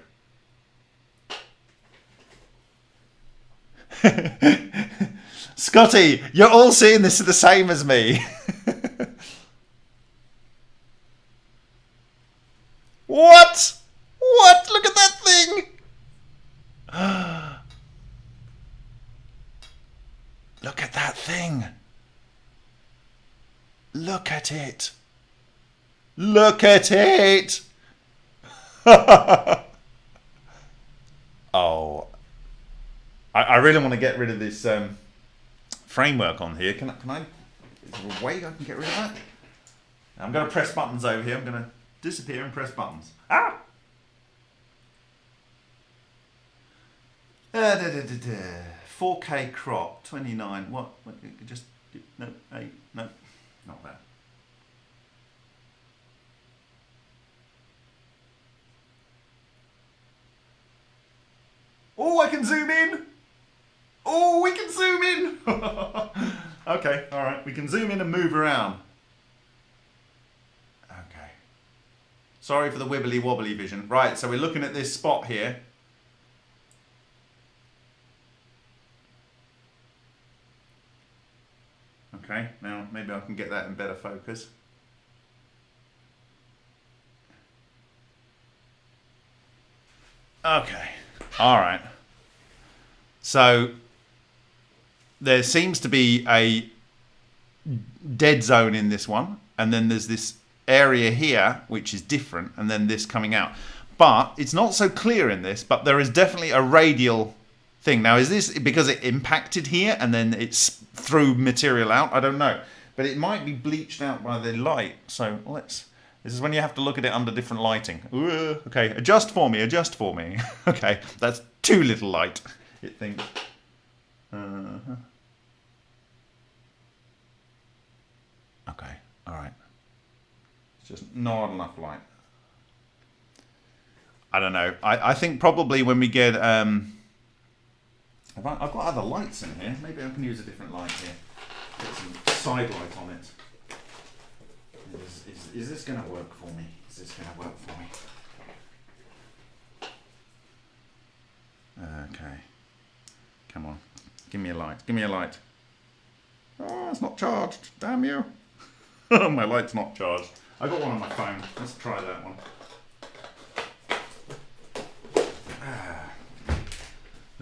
A: Scotty, you're all seeing this the same as me. what? What? Look at that thing! Look at that thing. Look at it. Look at it! oh. I, I really want to get rid of this um, framework on here. Can I, can I, is there a way I can get rid of that? I'm going to press buttons over here. I'm going to disappear and press buttons. Ah! Uh, da, da, da, 4K crop, 29, what, what just, no, eight, no, not that. Oh, I can zoom in. Oh, we can zoom in. okay, all right. We can zoom in and move around. Okay. Sorry for the wibbly wobbly vision. Right, so we're looking at this spot here. Okay, now maybe I can get that in better focus. Okay, all right. So there seems to be a dead zone in this one, and then there's this area here which is different, and then this coming out. But it's not so clear in this, but there is definitely a radial thing. Now, is this because it impacted here and then it's threw material out? I don't know. But it might be bleached out by the light. So let's... This is when you have to look at it under different lighting. Ooh, okay, adjust for me, adjust for me. okay, that's too little light, it thinks. Uh -huh. Okay, alright. It's just not enough light. I don't know. I, I think probably when we get... Um, I've, got other lights in here. Maybe I can use a different light here. Get some side light on it. Is, is, is this going to work for me? Is this going to work for me? Okay. Come on. Give me a light. Give me a light. Oh, it's not charged. Damn you. my light's not charged. I've got one on my phone. Let's try that one.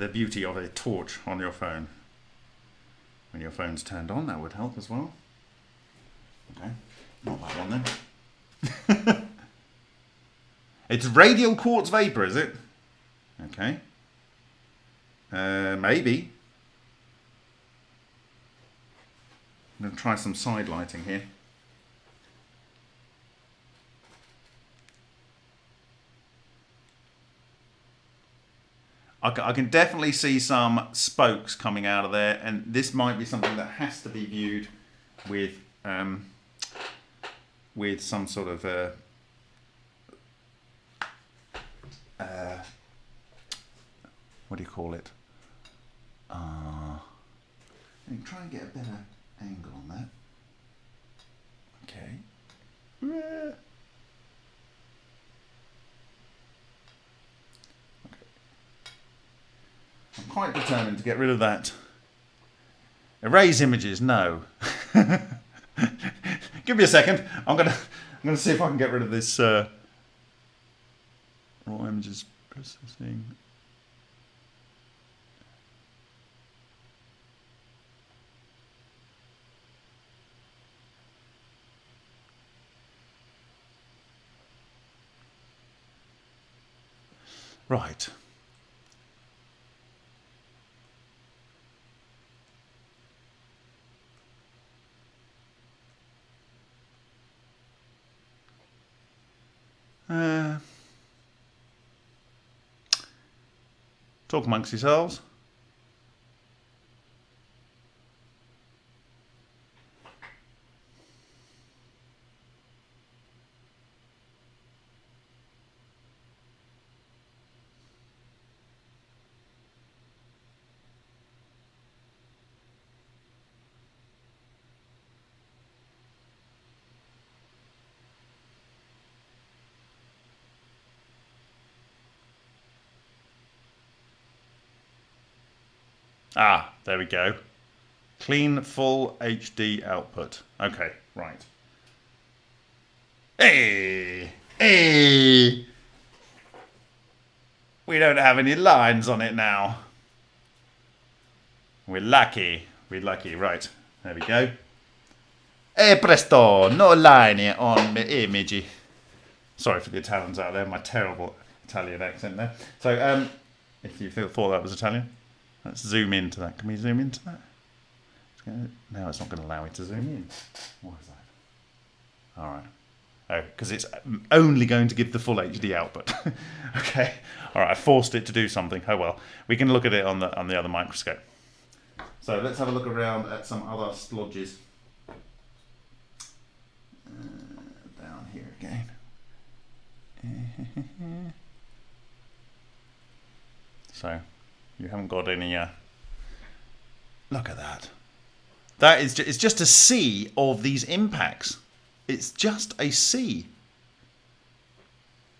A: The beauty of a torch on your phone. When your phone's turned on, that would help as well. Okay, not that one then. it's radial quartz vapor, is it? Okay. Uh, maybe. I'm going to try some side lighting here. I can, definitely see some spokes coming out of there, and this might be something that has to be viewed with um, with some sort of uh, uh, what do you call it? Uh, try and get a better angle on that. Okay. I'm quite determined to get rid of that. Erase images, no. Give me a second. I'm gonna I'm gonna see if I can get rid of this uh, raw images processing. Right. Uh, talk amongst yourselves. Ah, there we go. Clean full HD output. Okay, right. Hey! Hey! We don't have any lines on it now. We're lucky. We're lucky. Right, there we go. Hey presto, no line on the image. Sorry for the Italians out there, my terrible Italian accent there. So, um, if you thought that was Italian, Let's zoom into that. Can we zoom into that? Now it's not going to allow me to zoom in. Why is that? All right. Oh, because it's only going to give the full HD output. okay. All right. I forced it to do something. Oh well. We can look at it on the on the other microscope. So let's have a look around at some other splodges. Uh, down here again. so you haven't got any. Uh... Look at that. That is. Just, it's just a sea of these impacts. It's just a sea.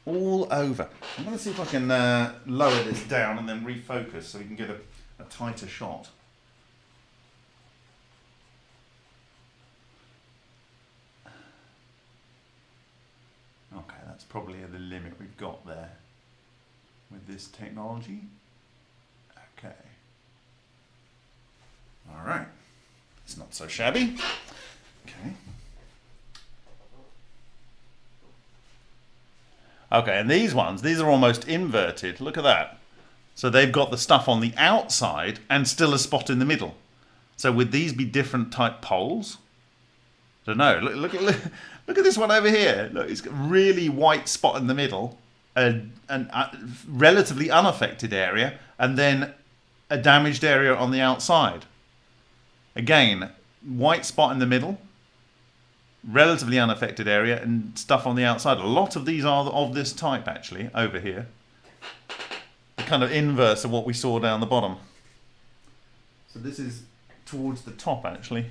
A: all over. I'm going to see if I can uh, lower this down and then refocus so we can get a, a tighter shot. Okay, that's probably the limit we've got there with this technology. Okay. All right. It's not so shabby. Okay. Okay, and these ones, these are almost inverted. Look at that. So they've got the stuff on the outside and still a spot in the middle. So would these be different type poles? I don't know. Look, look, look, look at this one over here. Look, it's got a really white spot in the middle, a, an a relatively unaffected area, and then a damaged area on the outside. Again, white spot in the middle, relatively unaffected area and stuff on the outside. A lot of these are of this type actually over here. The kind of inverse of what we saw down the bottom. So this is towards the top actually.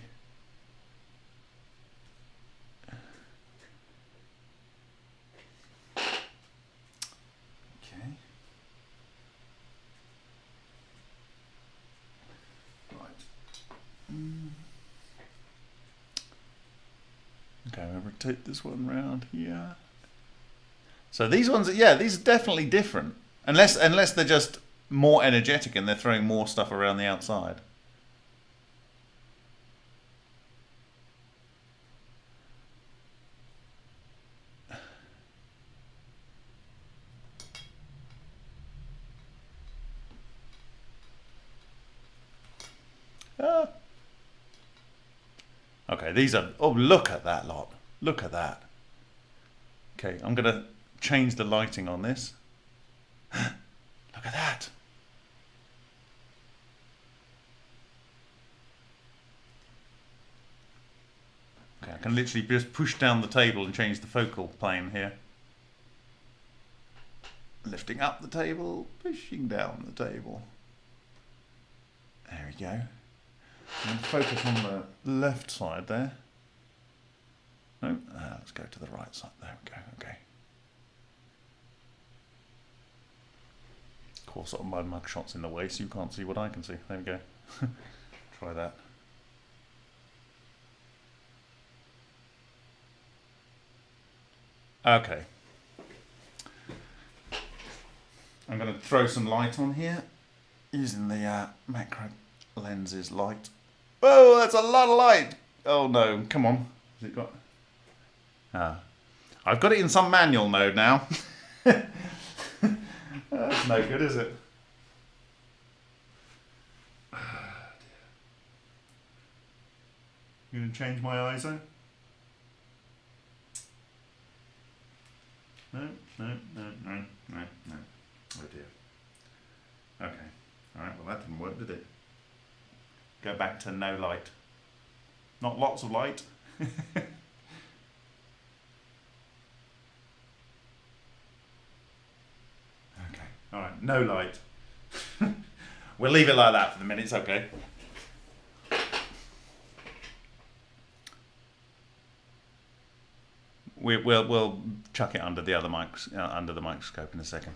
A: Okay. Right. Mm. Okay, I'll rotate this one round here. So these ones, yeah, these are definitely different. Unless, unless they're just more energetic and they're throwing more stuff around the outside. Ah. These are, oh, look at that lot. Look at that. Okay, I'm going to change the lighting on this. look at that. Okay, I can literally just push down the table and change the focal plane here. Lifting up the table, pushing down the table. There we go. And focus on the left side there. No, uh, let's go to the right side. There we go. Okay. Of course, my mug shot's in the way, so you can't see what I can see. There we go. Try that. Okay. I'm going to throw some light on here using the uh, macro lenses light. Oh, that's a lot of light. Oh no, come on. Has it got? Ah, I've got it in some manual mode now. that's no good, is it? You gonna change my ISO? No, no, no, no, no, no. Oh dear. Okay. Alright, well that didn't work, did it? Go back to no light. Not lots of light. okay, alright, no light. we'll leave it like that for the minute, it's okay. We, will we'll chuck it under the other mics, uh, under the microscope in a second.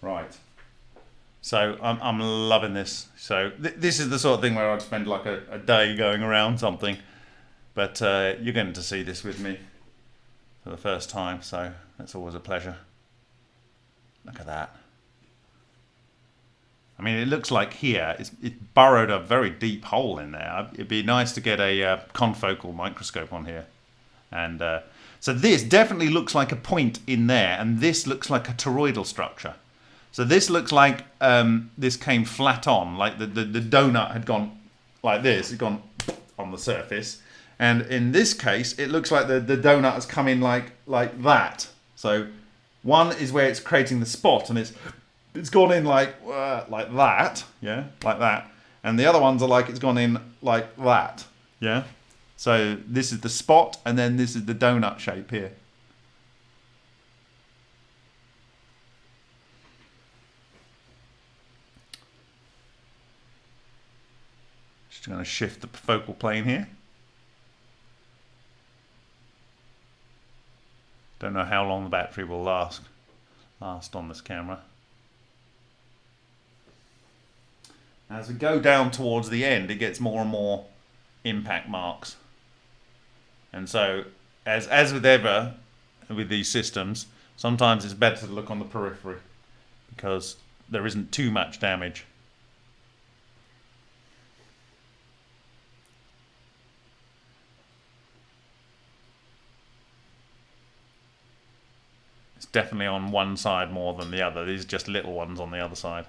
A: Right. So I'm, I'm loving this. So th this is the sort of thing where I'd spend like a, a day going around something. But uh, you're going to see this with me for the first time, so that's always a pleasure. Look at that. I mean, it looks like here it's, it burrowed a very deep hole in there. It'd be nice to get a uh, confocal microscope on here. And uh, so this definitely looks like a point in there, and this looks like a toroidal structure. So this looks like um, this came flat on, like the, the, the donut had gone like this, it's gone on the surface. And in this case, it looks like the, the donut has come in like like that. So one is where it's creating the spot and it's it's gone in like uh, like that, yeah, like that. And the other ones are like it's gone in like that, yeah. So this is the spot and then this is the donut shape here. Just going to shift the focal plane here. Don't know how long the battery will last last on this camera. As we go down towards the end, it gets more and more impact marks. And so, as, as with ever with these systems, sometimes it's better to look on the periphery because there isn't too much damage. It's definitely on one side more than the other. These are just little ones on the other side.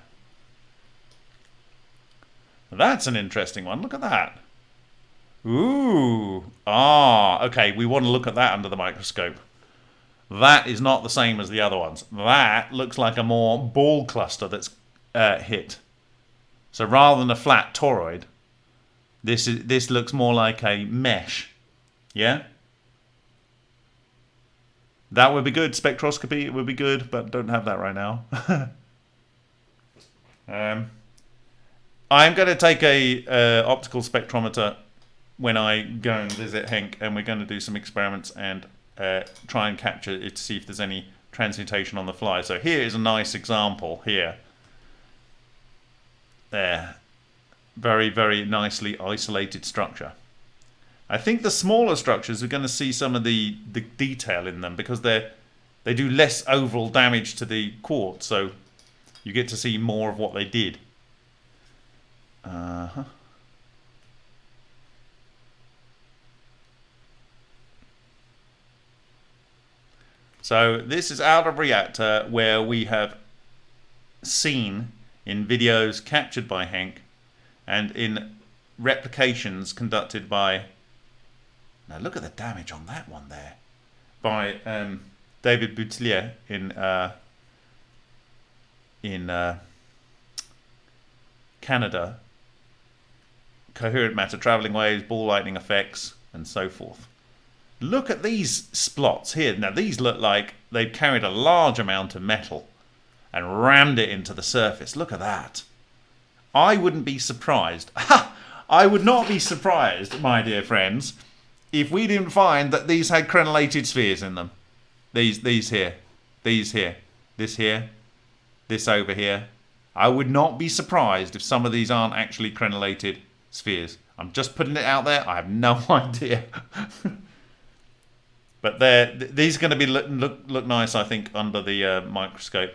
A: That's an interesting one. Look at that. Ooh. Ah, okay. We want to look at that under the microscope. That is not the same as the other ones. That looks like a more ball cluster that's uh, hit. So rather than a flat toroid, this is this looks more like a mesh. Yeah. That would be good. Spectroscopy would be good, but don't have that right now. um. I'm going to take a uh, optical spectrometer when I go and visit Henk, and we're going to do some experiments and uh, try and capture it to see if there's any transmutation on the fly. So here is a nice example here. There. Very, very nicely isolated structure. I think the smaller structures are going to see some of the, the detail in them because they they do less overall damage to the quartz, so you get to see more of what they did. Uh huh. So this is out of reactor where we have seen in videos captured by Henk and in replications conducted by now look at the damage on that one there by um, David Boutelier in uh, in uh, Canada coherent matter, traveling waves, ball lightning effects, and so forth. Look at these splots here. Now, these look like they've carried a large amount of metal and rammed it into the surface. Look at that. I wouldn't be surprised. I would not be surprised, my dear friends, if we didn't find that these had crenellated spheres in them. These, these here, these here, this here, this over here. I would not be surprised if some of these aren't actually crenellated spheres. I'm just putting it out there. I have no idea. but they're, these are going to be look, look, look nice, I think, under the uh, microscope,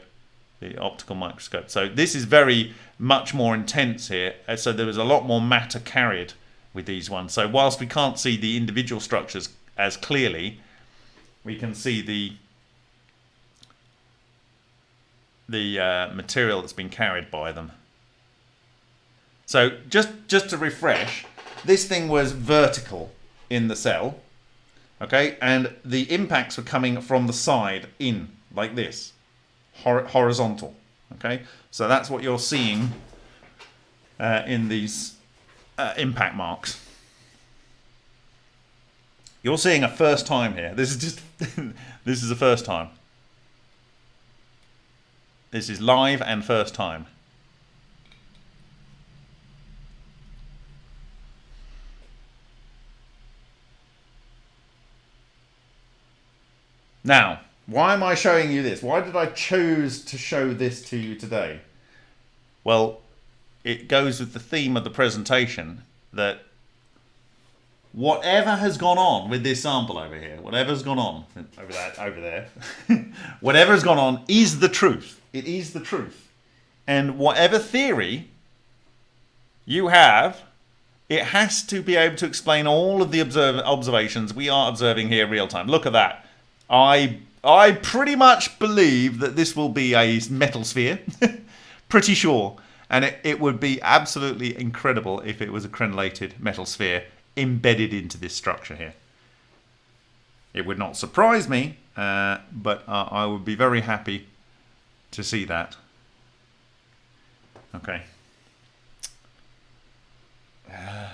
A: the optical microscope. So this is very much more intense here. Uh, so there is a lot more matter carried with these ones. So whilst we can't see the individual structures as clearly, we can see the the uh, material that's been carried by them. So just, just to refresh, this thing was vertical in the cell, okay? And the impacts were coming from the side in, like this, hor horizontal, okay? So that's what you're seeing uh, in these uh, impact marks. You're seeing a first time here. This is just, this is a first time. This is live and first time. Now, why am I showing you this? Why did I choose to show this to you today? Well, it goes with the theme of the presentation that whatever has gone on with this sample over here, whatever's gone on over that over there, whatever has gone on is the truth. It is the truth. And whatever theory you have, it has to be able to explain all of the observ observations we are observing here real time. Look at that. I I pretty much believe that this will be a metal sphere. pretty sure. And it, it would be absolutely incredible if it was a crenellated metal sphere embedded into this structure here. It would not surprise me, uh, but uh, I would be very happy to see that. Okay. Uh,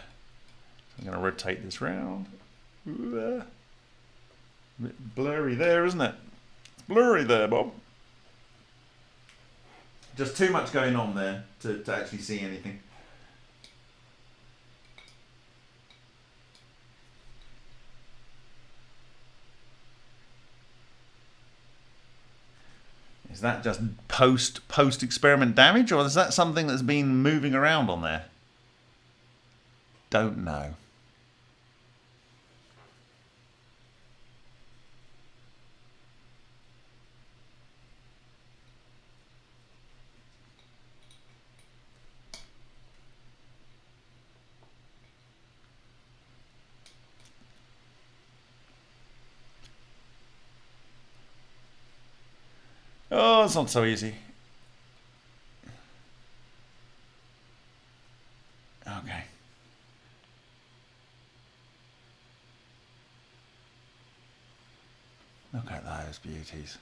A: I'm going to rotate this round. Uh, blurry there, isn't it? It's blurry there, Bob. Just too much going on there to, to actually see anything. Is that just post post experiment damage or is that something that's been moving around on there? Don't know. It's not so easy. Okay. Look at those beauties.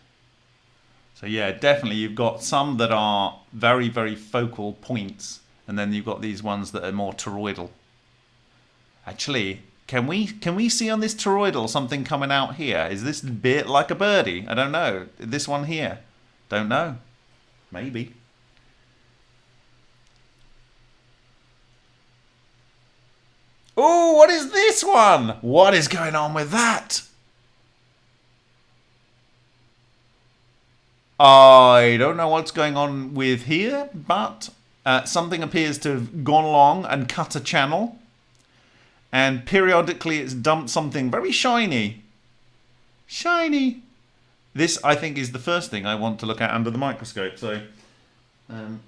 A: So yeah, definitely you've got some that are very, very focal points, and then you've got these ones that are more toroidal. Actually, can we can we see on this toroidal something coming out here? Is this bit like a birdie? I don't know. This one here. Don't know. Maybe. Oh, what is this one? What is going on with that? I don't know what's going on with here, but uh, something appears to have gone along and cut a channel. And periodically it's dumped something very shiny. Shiny. This, I think, is the first thing I want to look at under the microscope. So um,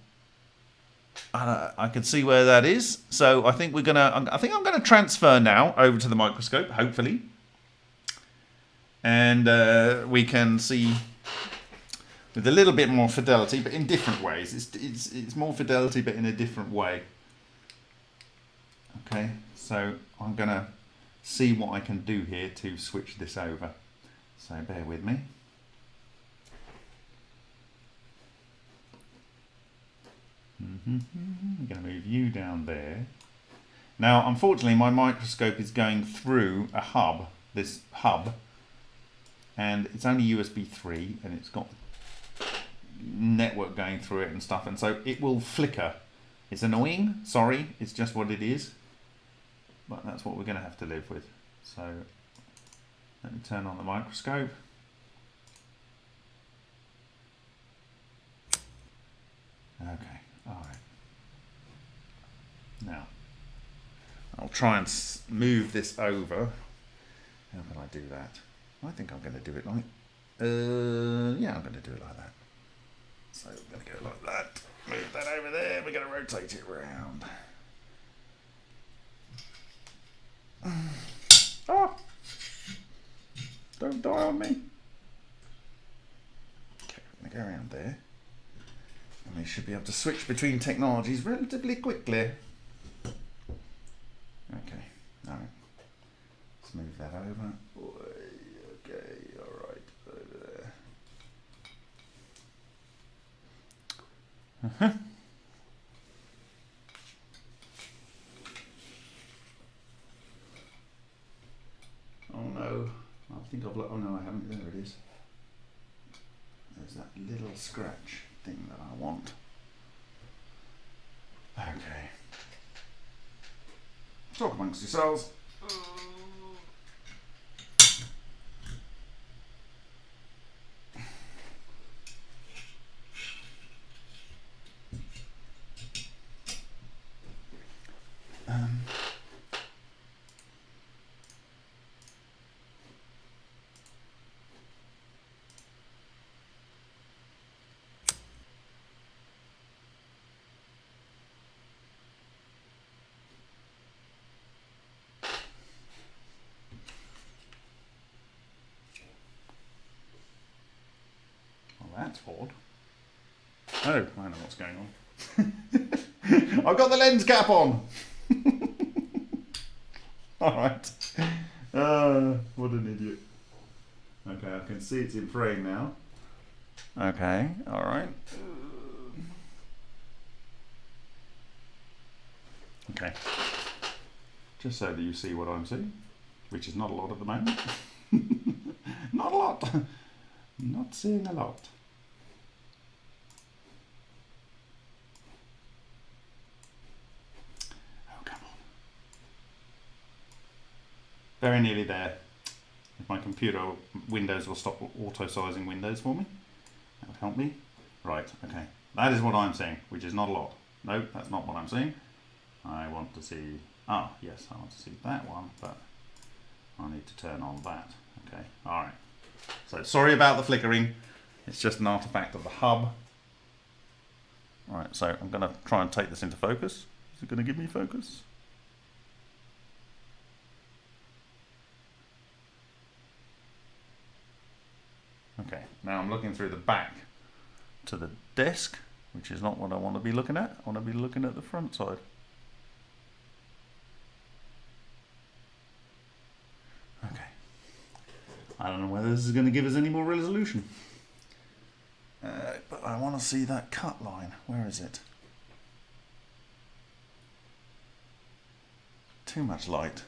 A: I, I can see where that is. So I think we're gonna. I think I'm gonna transfer now over to the microscope, hopefully, and uh, we can see with a little bit more fidelity, but in different ways. It's it's it's more fidelity, but in a different way. Okay, so I'm gonna see what I can do here to switch this over. So bear with me. Mm-hmm. I'm going to move you down there. Now, unfortunately, my microscope is going through a hub, this hub, and it's only USB 3, and it's got network going through it and stuff, and so it will flicker. It's annoying, sorry, it's just what it is, but that's what we're going to have to live with. So, let me turn on the microscope. Okay. All right. Now, I'll try and move this over. How can I do that? I think I'm going to do it like, uh, yeah, I'm going to do it like that. So I'm going to go like that. Move that over there. We're going to rotate it around. Oh! Don't die on me. Okay, I'm going to go around there. We should be able to switch between technologies relatively quickly. Okay, alright. Let's move that over. Okay, alright, over there. Uh -huh. Oh no, I think I've, oh no I haven't, there it is. There's that little scratch thing that I want. Okay. Talk amongst yourselves. Um, that's odd. Oh, I know what's going on. I've got the lens cap on. Alright. Uh, what an idiot. Okay, I can see it's in frame now. Okay, alright. Okay. Just so that you see what I'm seeing, which is not a lot at the moment. not a lot. Not seeing a lot. Very nearly there. If my computer Windows will stop auto-sizing windows for me. That'll help me. Right, okay. That is what I'm seeing, which is not a lot. No, that's not what I'm seeing. I want to see, ah, yes, I want to see that one, but I need to turn on that. Okay, all right. So sorry about the flickering. It's just an artifact of the hub. All right, so I'm going to try and take this into focus. Is it going to give me focus? Okay, now I'm looking through the back to the desk, which is not what I want to be looking at. I want to be looking at the front side. Okay. I don't know whether this is going to give us any more resolution. Uh, but I want to see that cut line. Where is it? Too much light.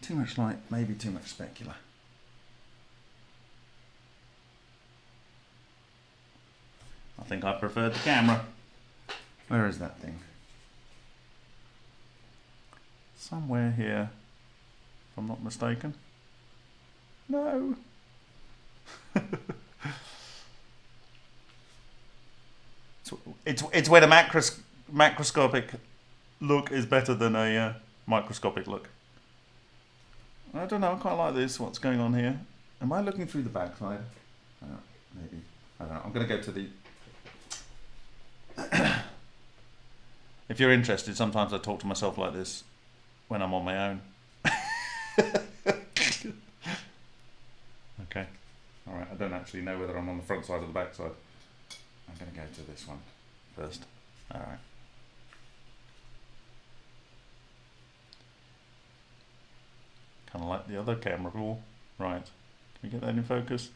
A: Too much light, maybe too much specular. I think I preferred the camera. Where is that thing? Somewhere here, if I'm not mistaken. No. it's, it's, it's where the macros, macroscopic look is better than a uh, microscopic look. I don't know, I quite like this, what's going on here. Am I looking through the backside? Uh, maybe. I don't know. I'm going to go to the if you're interested, sometimes I talk to myself like this when I'm on my own. okay. Alright, I don't actually know whether I'm on the front side or the back side. I'm going to go to this one first. Alright. Kind of like the other camera rule. Right. Can we get that in focus?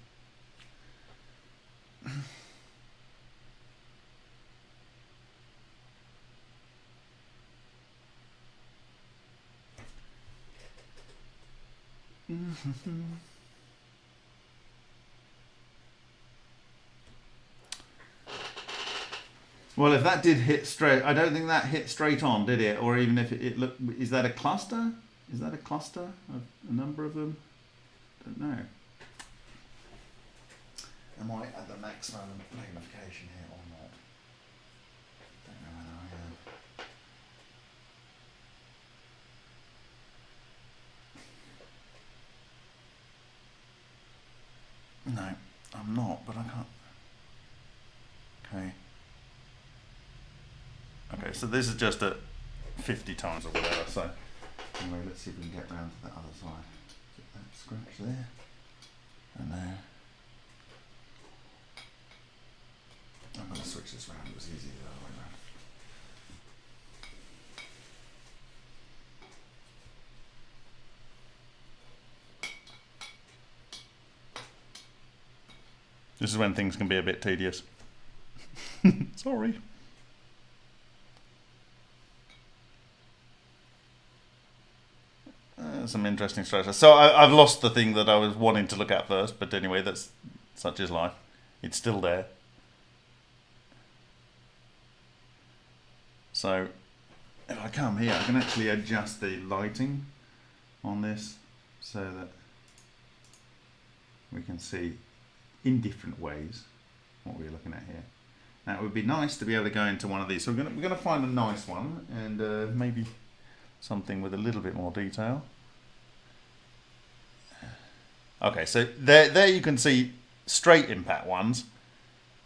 A: well, if that did hit straight, I don't think that hit straight on, did it? Or even if it, it looked, is that a cluster? Is that a cluster of a number of them? Don't know. Am I at the maximum magnification here or not? Don't know whether I am. No, I'm not, but I can't. Okay. Okay, so this is just at 50 times or whatever, so anyway, let's see if we can get round to the other side. Get that scratch there, and there. I'm going to switch this round, it was easier the other way round. This is when things can be a bit tedious. Sorry. Uh, some interesting strategy. So I, I've lost the thing that I was wanting to look at first, but anyway, that's such is life. It's still there. So if I come here, I can actually adjust the lighting on this so that we can see in different ways what we're looking at here. Now it would be nice to be able to go into one of these. So we're going to, we're to find a nice one and uh, maybe something with a little bit more detail. Okay, so there, there you can see straight impact ones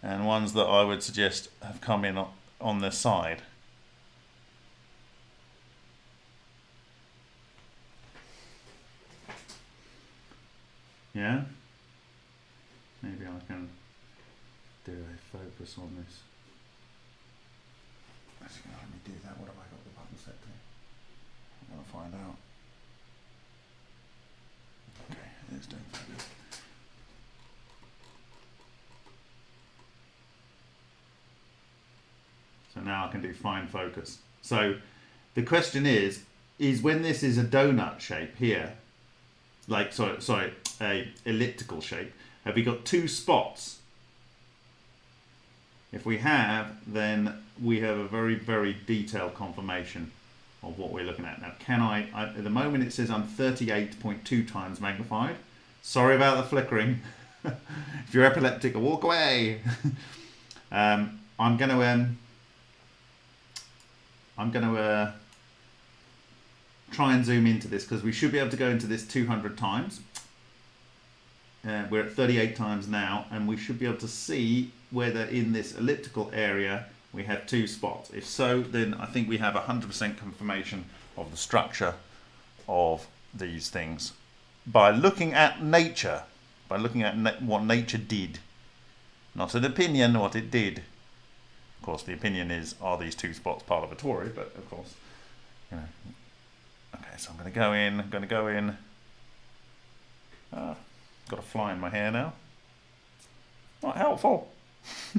A: and ones that I would suggest have come in on the side. Yeah? Maybe I can do a focus on this. Actually, can let me do that. What have I got the button set to? I'm going to find out. Okay, it's doing focus. So now I can do fine focus. So the question is, is when this is a donut shape here, like sorry, sorry, a elliptical shape, have we got two spots? If we have, then we have a very, very detailed confirmation of what we're looking at. Now, can I, I at the moment it says I'm 38.2 times magnified. Sorry about the flickering. if you're epileptic, walk away. um, I'm going to um, I'm going to uh, try and zoom into this because we should be able to go into this 200 times. Uh, we're at 38 times now, and we should be able to see whether in this elliptical area we have two spots. If so, then I think we have 100% confirmation of the structure of these things by looking at nature, by looking at na what nature did. Not an opinion, what it did. Of course, the opinion is, are these two spots part of a tori? But of course, you know. Okay, so I'm going to go in, I'm going to go in. Ah, got a fly in my hair now. Not helpful.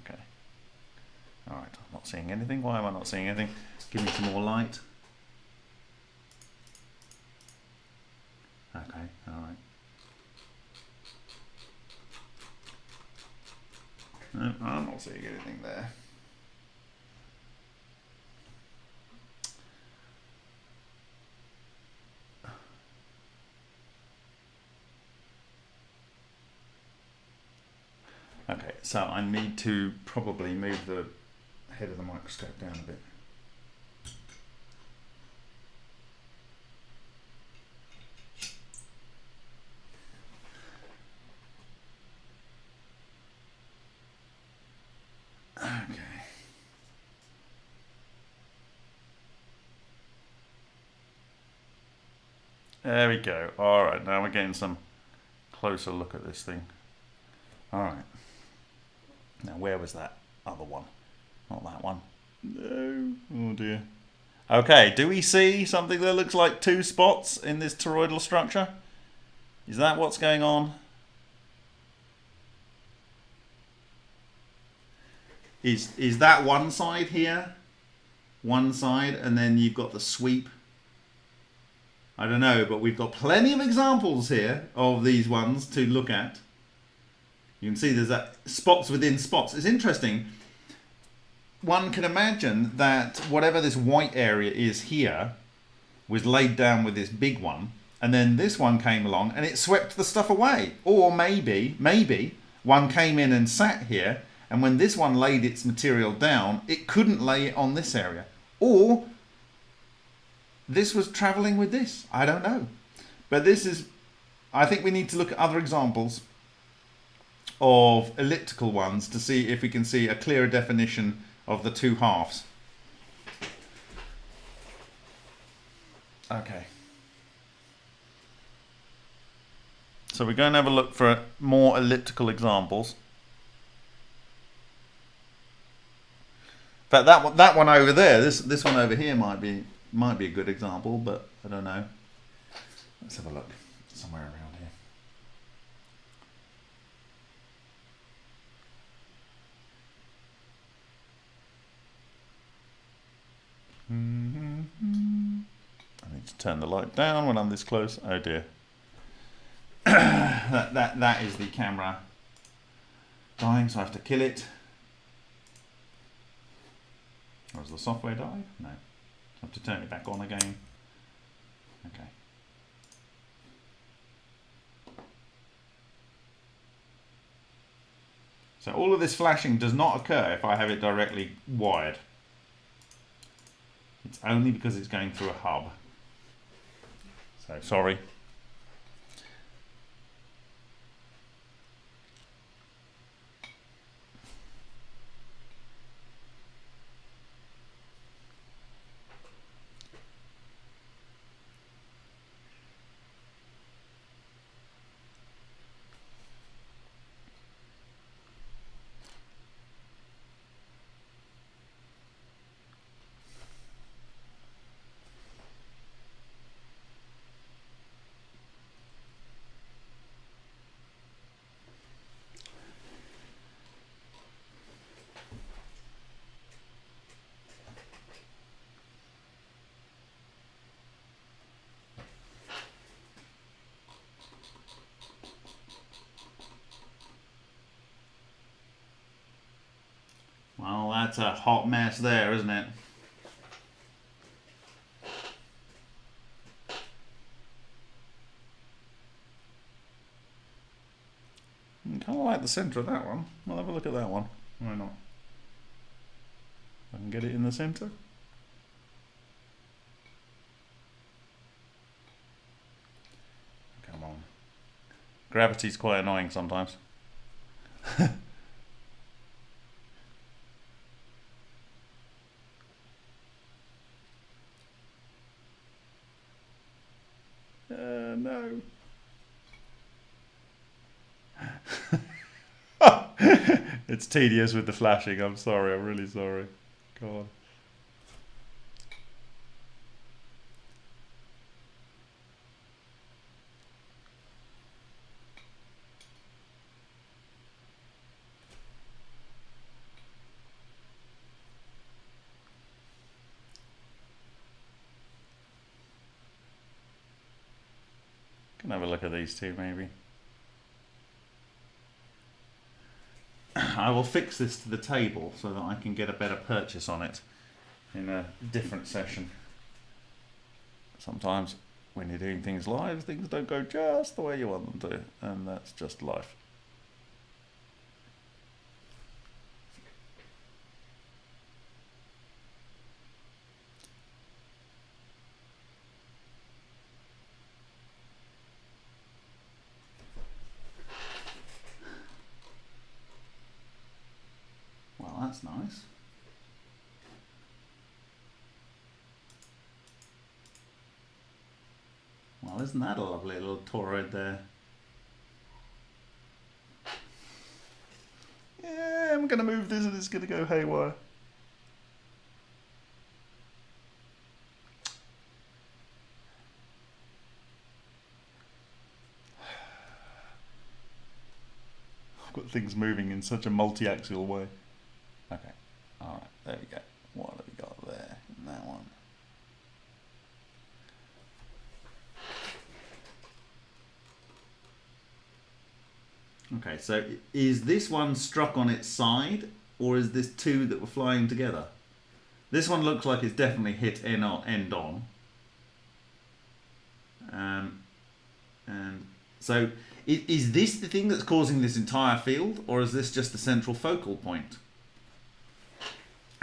A: okay. All right, I'm not seeing anything. Why am I not seeing anything? Give me some more light. Okay, all right. No, I'm not seeing anything there. Okay, so I need to probably move the head of the microscope down a bit. Okay. There we go. All right, now we're getting some closer look at this thing. All right. Now, where was that other one? Not that one. No. Oh dear. Okay, do we see something that looks like two spots in this toroidal structure? Is that what's going on? Is, is that one side here? One side, and then you've got the sweep. I don't know, but we've got plenty of examples here of these ones to look at. You can see there's that spots within spots. It's interesting. One can imagine that whatever this white area is here was laid down with this big one, and then this one came along and it swept the stuff away. Or maybe, maybe one came in and sat here, and when this one laid its material down, it couldn't lay it on this area. Or this was traveling with this. I don't know. But this is, I think we need to look at other examples of elliptical ones to see if we can see a clearer definition of the two halves. Okay. So we're going to have a look for more elliptical examples. Fact, that one, that one over there, this this one over here might be might be a good example, but I don't know. Let's have a look somewhere around here. Mm-hmm. I need to turn the light down when I'm this close. Oh dear. that, that, that is the camera dying, so I have to kill it. Oh, Has the software died? No. I have to turn it back on again. Okay. So all of this flashing does not occur if I have it directly wired. It's only because it's going through a hub. So sorry. That's a hot mess there, isn't it? Hmm, I kind of like the centre of that one. We'll have a look at that one. Why not? I can get it in the centre. Come on. Gravity's quite annoying sometimes. it's tedious with the flashing. I'm sorry. I'm really sorry. God. Can have a look at these two maybe. I will fix this to the table so that I can get a better purchase on it in a different session. Sometimes when you're doing things live, things don't go just the way you want them to, and that's just life. that's nice. Well, isn't that a lovely little toroid there? Yeah, I'm going to move this and it's going to go haywire. I've got things moving in such a multi-axial way. All right. There we go. What have we got there in that one? Okay, so is this one struck on its side, or is this two that were flying together? This one looks like it's definitely hit end on. End on. Um, and so, is, is this the thing that's causing this entire field, or is this just the central focal point?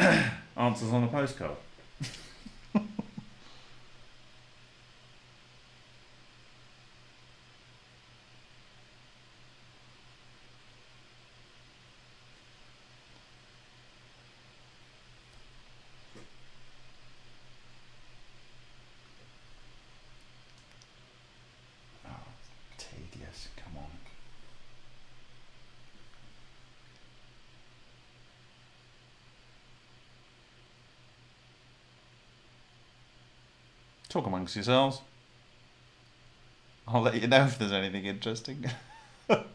A: Answers on a postcard. Talk amongst yourselves. I'll let you know if there's anything interesting. yeah,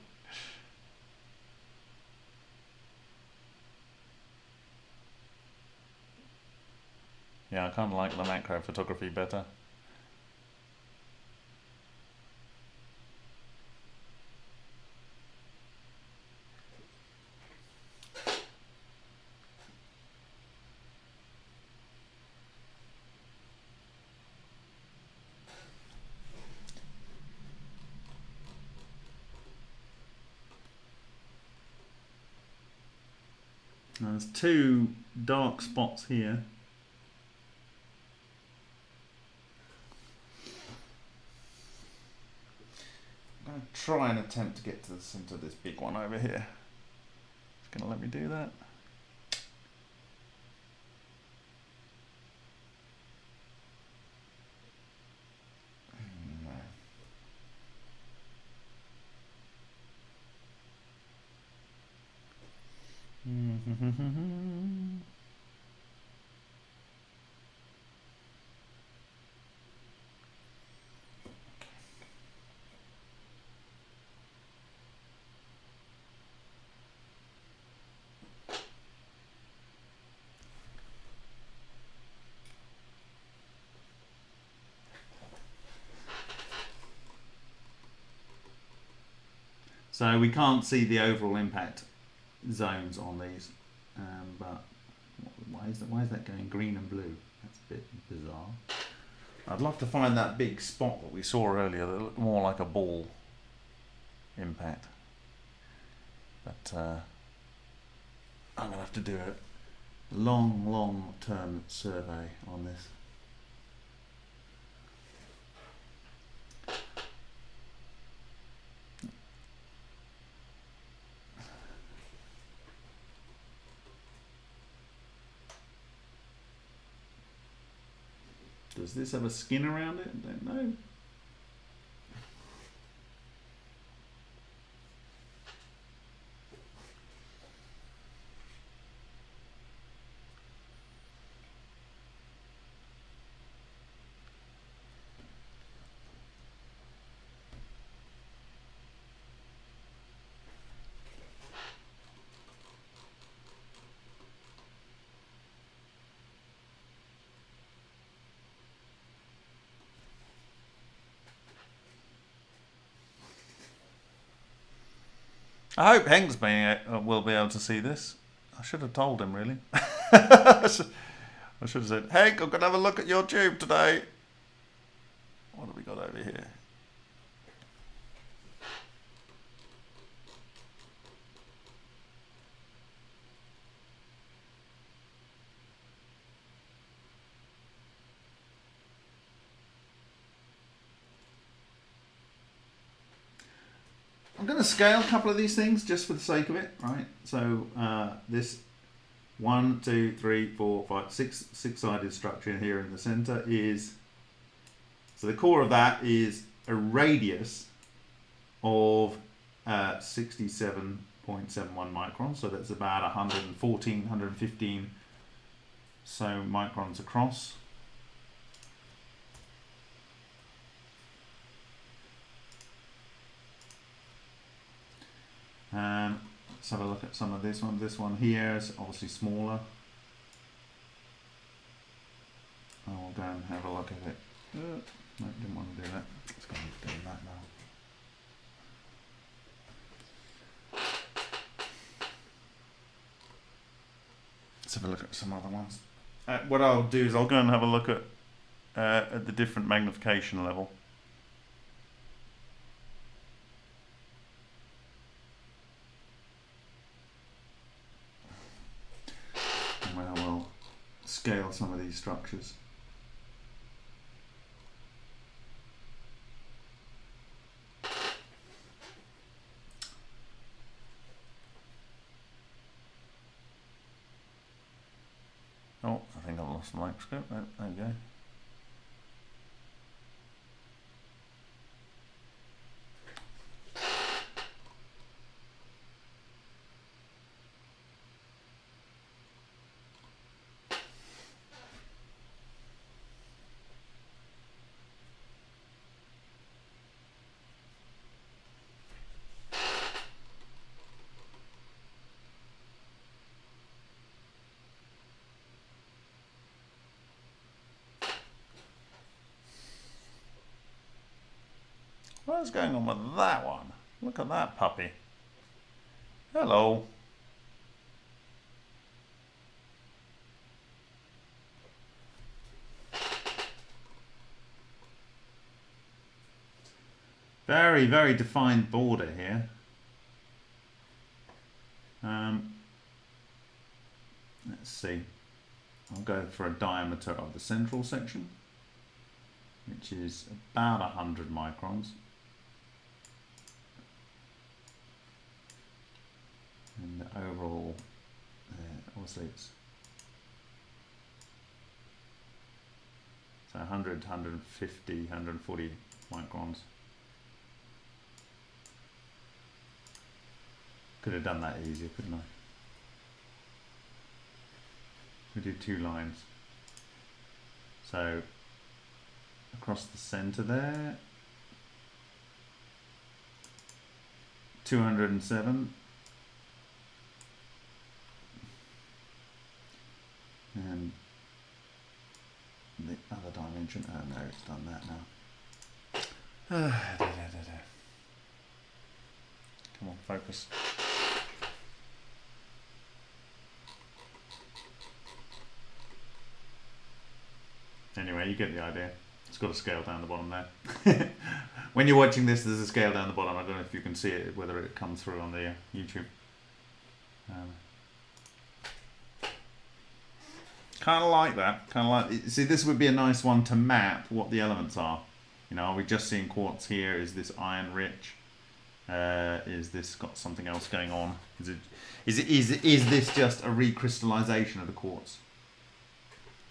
A: I kind of like the macro photography better. there's two dark spots here. I'm going to try and attempt to get to the centre of this big one over here. It's going to let me do that. So we can't see the overall impact zones on these, um, but why is that? Why is that going green and blue? That's a bit bizarre. I'd love to find that big spot that we saw earlier that looked more like a ball impact. But uh, I'm going to have to do a long, long term survey on this. This have a skin around it? I don't know. I hope Henk's being, uh, will be able to see this. I should have told him, really. I should have said, Henk, I'm going to have a look at your tube today. What have we got over here? Scale a couple of these things just for the sake of it, right? So uh, this one, two, three, four, five, six, six-sided structure here in the center is, so the core of that is a radius of uh, 67.71 microns. So that's about 114, 115 so microns across. And let's have a look at some of this one. This one here is obviously smaller. I'll go and have a look at it. Uh, no, didn't want to do that. Let's go and do that now. Let's have a look at some other ones. Uh, what I'll do is I'll go and have a look at uh, at the different magnification level. scale some of these structures. Oh, I think I've lost the microscope. Oh, there we go. What's going on with that one? Look at that puppy. Hello. Very, very defined border here. Um, let's see. I'll go for a diameter of the central section, which is about 100 microns. And the overall uh, oscillates. So 100, 150, 140 microns. Could have done that easier, couldn't I? We do two lines. So across the center there, 207 and the other dimension, oh no, it's done that now. Come on, focus. Anyway, you get the idea. It's got a scale down the bottom there. when you're watching this, there's a scale down the bottom. I don't know if you can see it, whether it comes through on the uh, YouTube. Um, kind of like that. Kind of like. See, this would be a nice one to map what the elements are. You know, are we just seeing quartz here? Is this iron rich? Uh, is this got something else going on? Is it is it is is this just a recrystallization of the quartz?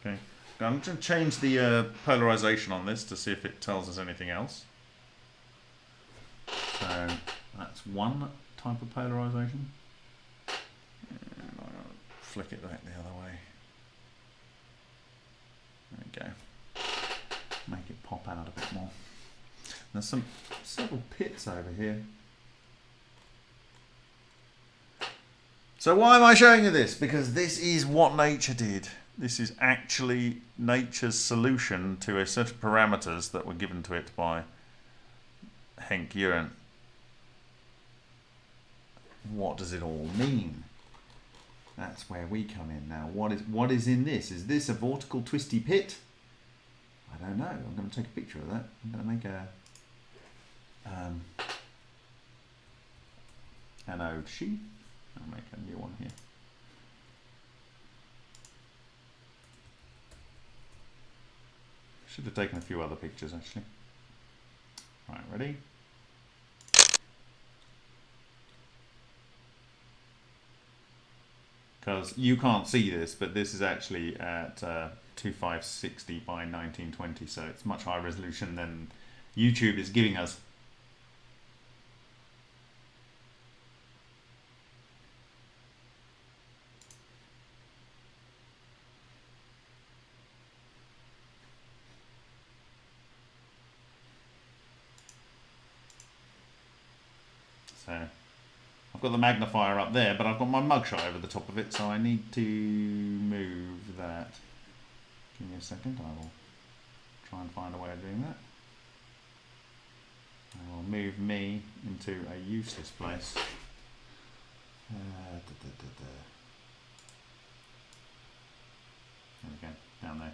A: Okay, I'm going to change the uh, polarization on this to see if it tells us anything else. So that's one type of polarization. And I'll flick it back the other way. Go. Make it pop out a bit more. There's some several pits over here. So why am I showing you this? Because this is what nature did. This is actually nature's solution to a set of parameters that were given to it by Henk Uren. What does it all mean? That's where we come in now. What is what is in this? Is this a vortical twisty pit? I don't know. I'm going to take a picture of that. I'm going to make a um, anode sheet. I'll make a new one here. Should have taken a few other pictures actually. Right, ready? Because you can't see this, but this is actually at uh, 2560 by 1920, so it's much higher resolution than YouTube is giving us. So I've got the magnifier up there, but I've got my mugshot over the top of it, so I need to move that. Give me a second, I will try and find a way of doing that. I will move me into a useless place. Uh, da, da, da, there we go, down there.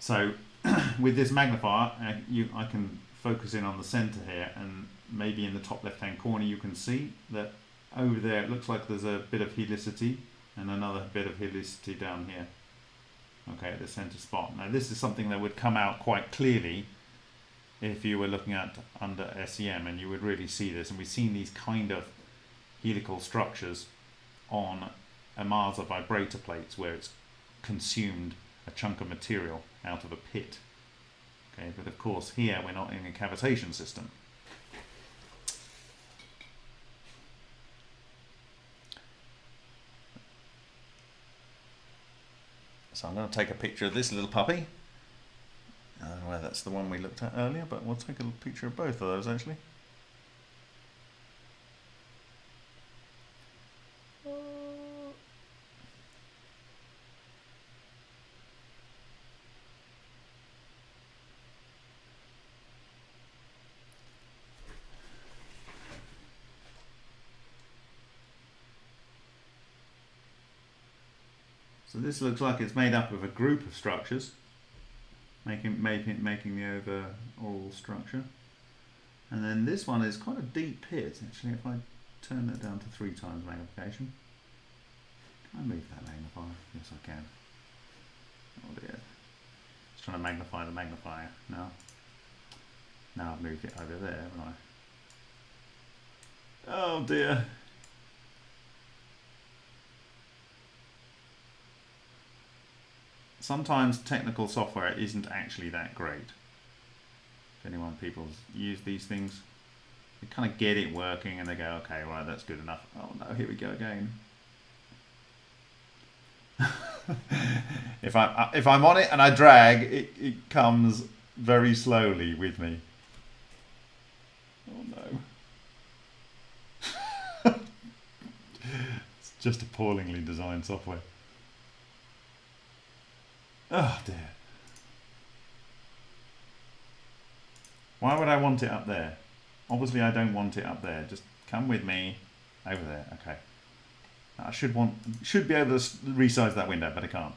A: So with this magnifier, uh, you, I can focus in on the center here and maybe in the top left hand corner you can see that over there it looks like there's a bit of helicity and another bit of helicity down here. Okay at the center spot. Now this is something that would come out quite clearly if you were looking at under SEM and you would really see this. And we've seen these kind of helical structures on Ohmasa vibrator plates where it's consumed a chunk of material out of a pit. Okay, but of course here we're not in a cavitation system. So I'm going to take a picture of this little puppy. I don't know whether that's the one we looked at earlier, but we'll take a picture of both of those actually. This looks like it's made up of a group of structures, making, making, making the overall structure. And then this one is quite a deep pit, actually, if I turn that down to three times magnification. Can I move that magnifier? Yes, I can. Oh dear. Just trying to magnify the magnifier now. Now I've moved it over there, haven't I? Oh dear. Sometimes technical software isn't actually that great. If anyone people use these things, they kind of get it working and they go, okay, right, that's good enough. Oh no, here we go again. if I if I'm on it and I drag, it, it comes very slowly with me. Oh no. it's just appallingly designed software. Oh dear. Why would I want it up there? Obviously I don't want it up there. Just come with me over there. Okay. I should want should be able to resize that window, but I can't.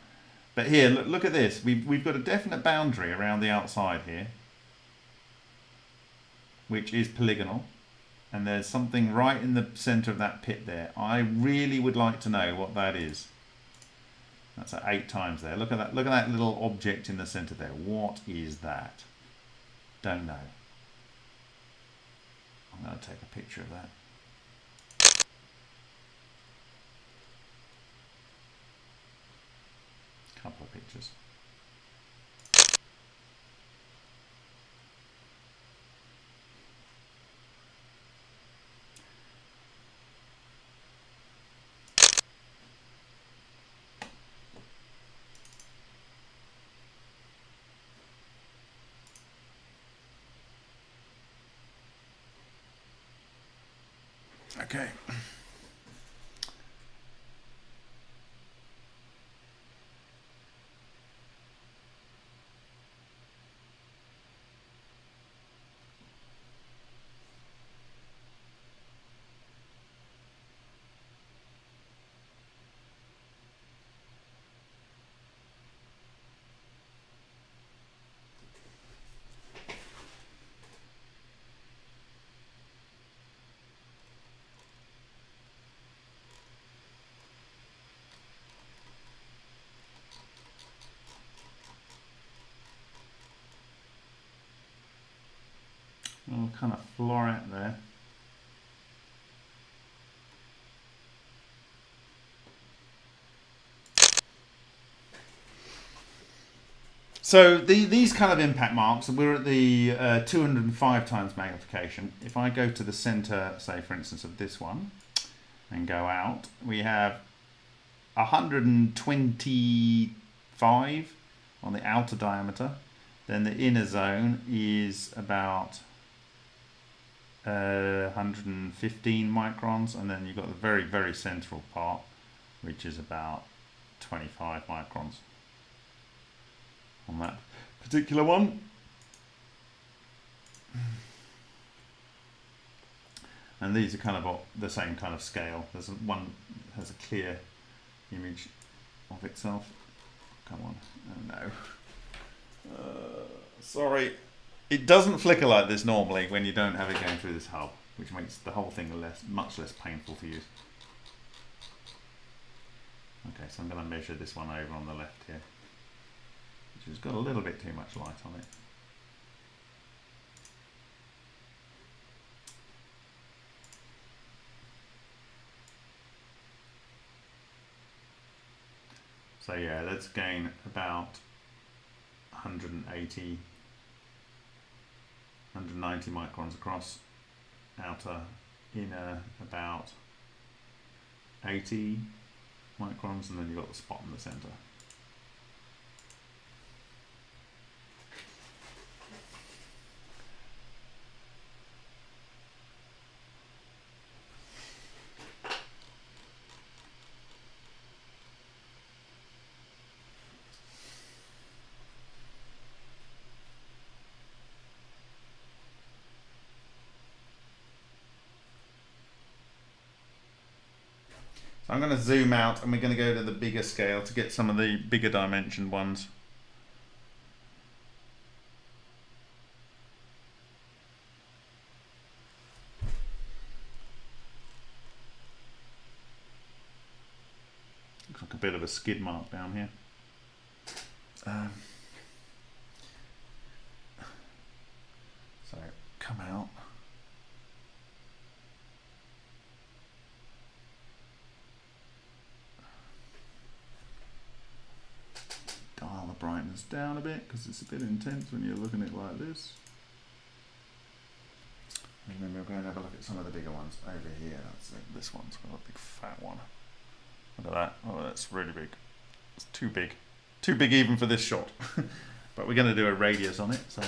A: But here, look, look at this. We've, we've got a definite boundary around the outside here, which is polygonal. and there's something right in the center of that pit there. I really would like to know what that is. That's eight times there. Look at that. Look at that little object in the center there. What is that? Don't know. I'm going to take a picture of that. Couple of pictures. Okay. little kind of floret there. So the, these kind of impact marks, we're at the uh, 205 times magnification. If I go to the center, say for instance of this one, and go out, we have 125 on the outer diameter. Then the inner zone is about uh, 115 microns, and then you've got the very, very central part, which is about 25 microns on that particular one. And these are kind of the same kind of scale. There's one has a clear image of itself. Come on, oh no. Uh, sorry. It doesn't flicker like this normally when you don't have it going through this hub, which makes the whole thing less, much less painful to use. Okay, so I'm going to measure this one over on the left here, has got a little bit too much light on it. So yeah, let's gain about 180 190 microns across, outer, inner about 80 microns, and then you've got the spot in the center. So I'm going to zoom out and we're going to go to the bigger scale to get some of the bigger dimension ones. Looks like a bit of a skid mark down here. Um, so come out. Brightness down a bit because it's a bit intense when you're looking at it like this. And then we'll go and have a look at some of the bigger ones over here. That's. This one's got a big fat one. Look at that. Oh, that's really big. It's too big. Too big even for this shot. but we're going to do a radius on it, so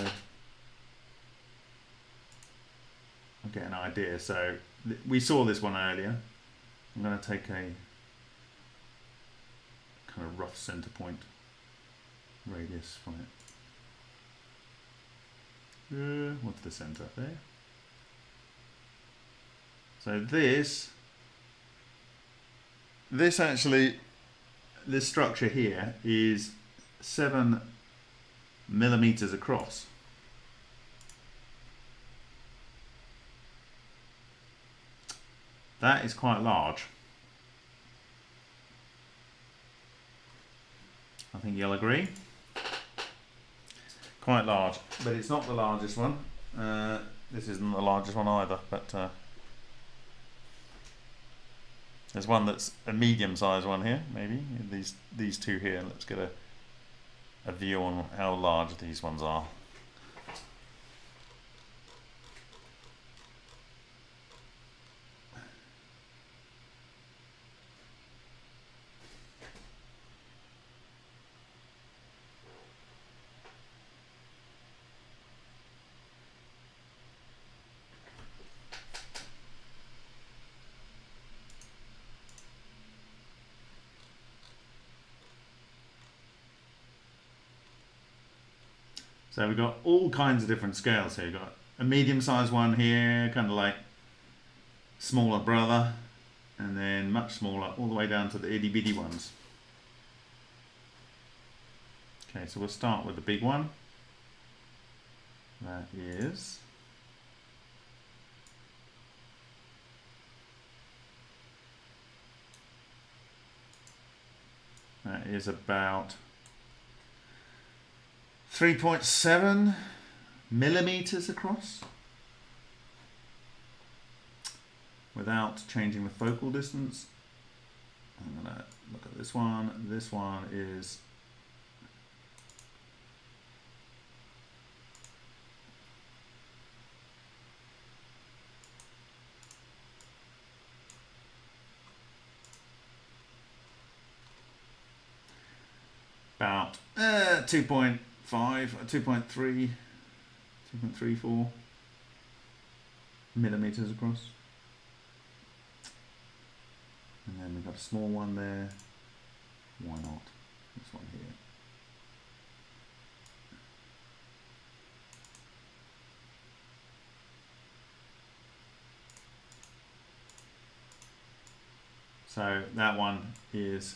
A: I'll get an idea. So we saw this one earlier. I'm going to take a kind of rough center point radius from it. Uh, what's the center there? So this, this actually, this structure here is seven millimeters across. That is quite large. I think you'll agree. Quite large, but it's not the largest one. Uh, this isn't the largest one either, but uh, there's one that's a medium-sized one here, maybe. These these two here. Let's get a a view on how large these ones are. So we've got all kinds of different scales here. We've got a medium-sized one here, kind of like smaller brother, and then much smaller, all the way down to the itty-bitty ones. Okay, so we'll start with the big one. That is... That is about 3.7 millimeters across without changing the focal distance. I'm going to look at this one. This one is about uh, 2.5, Uh, 2.3, 2.34 millimeters across. And then we've got a small one there. Why not? This one here. So that one is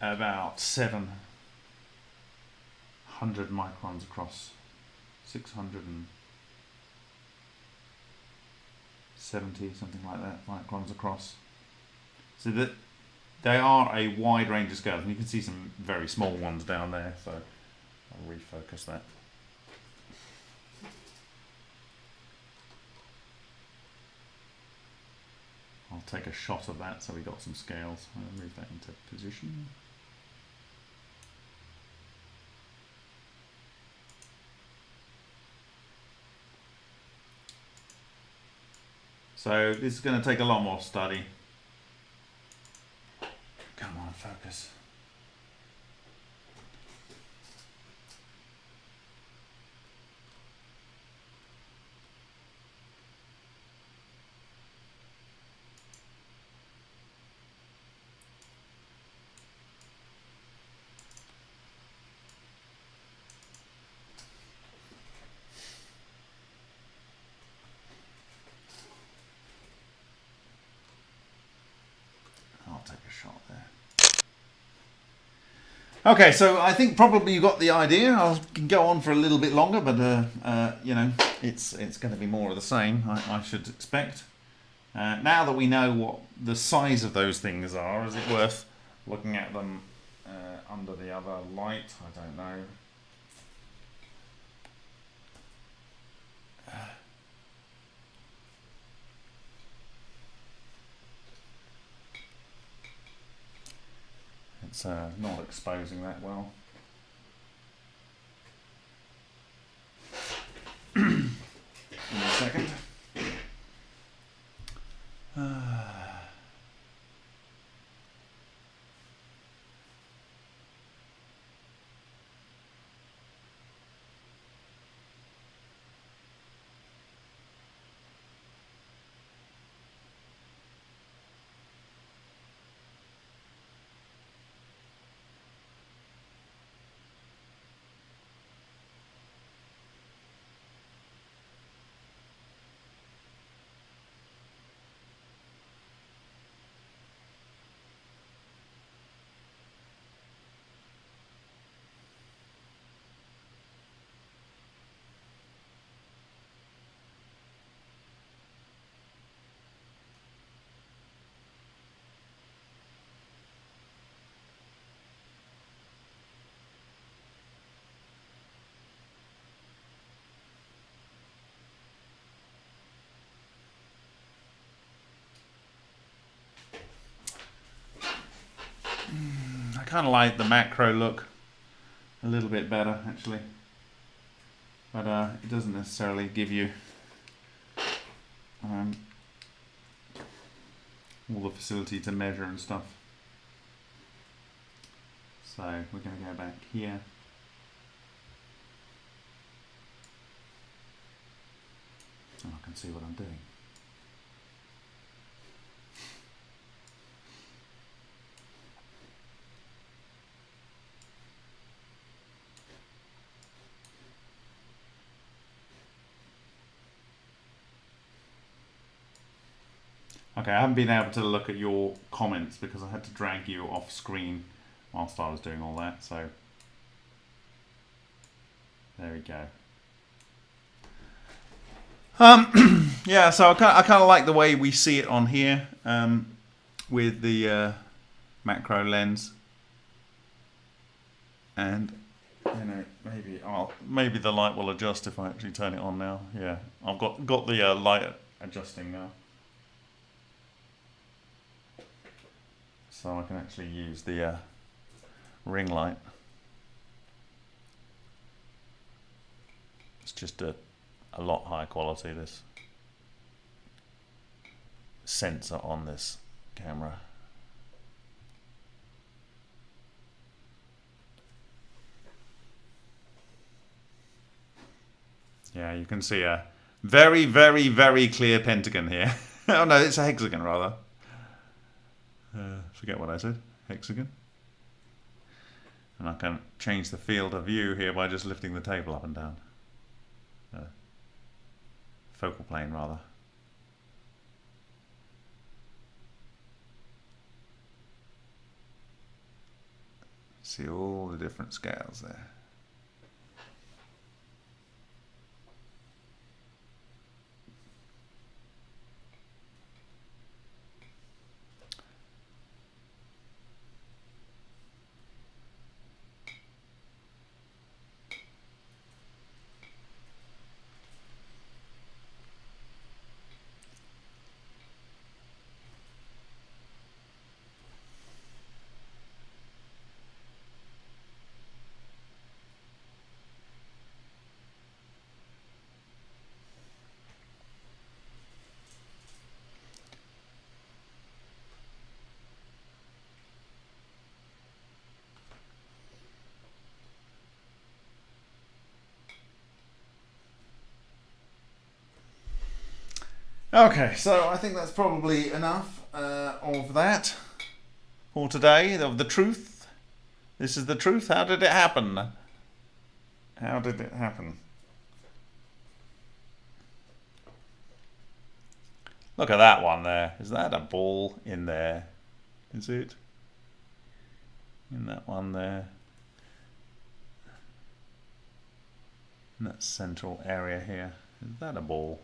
A: about 700 microns across, 670, something like that, microns across. So that they are a wide range of scales, and you can see some very small ones down there, so I'll refocus that. I'll take a shot of that so we got some scales. I'll move that into position. So this is going to take a lot more study. Come on, focus. I'll take a shot there. Okay, so I think probably you got the idea. I can go on for a little bit longer, but uh, uh, you know, it's it's going to be more of the same. I, I should expect. Uh, now that we know what the size of those things are, is it worth looking at them uh, under the other light? I don't know. It's uh, not exposing that well. Me a second. Kind of like the macro look a little bit better actually, but uh, it doesn't necessarily give you um, all the facility to measure and stuff. So we're going to go back here. So I can see what I'm doing. Okay, I haven't been able to look at your comments because I had to drag you off screen whilst I was doing all that, so there we go. Um, yeah, so I kind of, I kind of like the way we see it on here um, with the uh, macro lens, and you know maybe I'll maybe the light will adjust if I actually turn it on now. Yeah, I've got got the uh, light adjusting now. So I can actually use the uh, ring light. It's just a, a lot higher quality this sensor on this camera. Yeah, you can see a very, very, very clear pentagon here. oh no, it's a hexagon rather. Uh, forget what I said, hexagon. And I can change the field of view here by just lifting the table up and down. Uh, focal plane rather. See all the different scales there. Okay, so I think that's probably enough uh, of that for today, of the truth. This is the truth. How did it happen? How did it happen? Look at that one there. Is that a ball in there? Is it? In that one there. In that central area here. Is that a ball?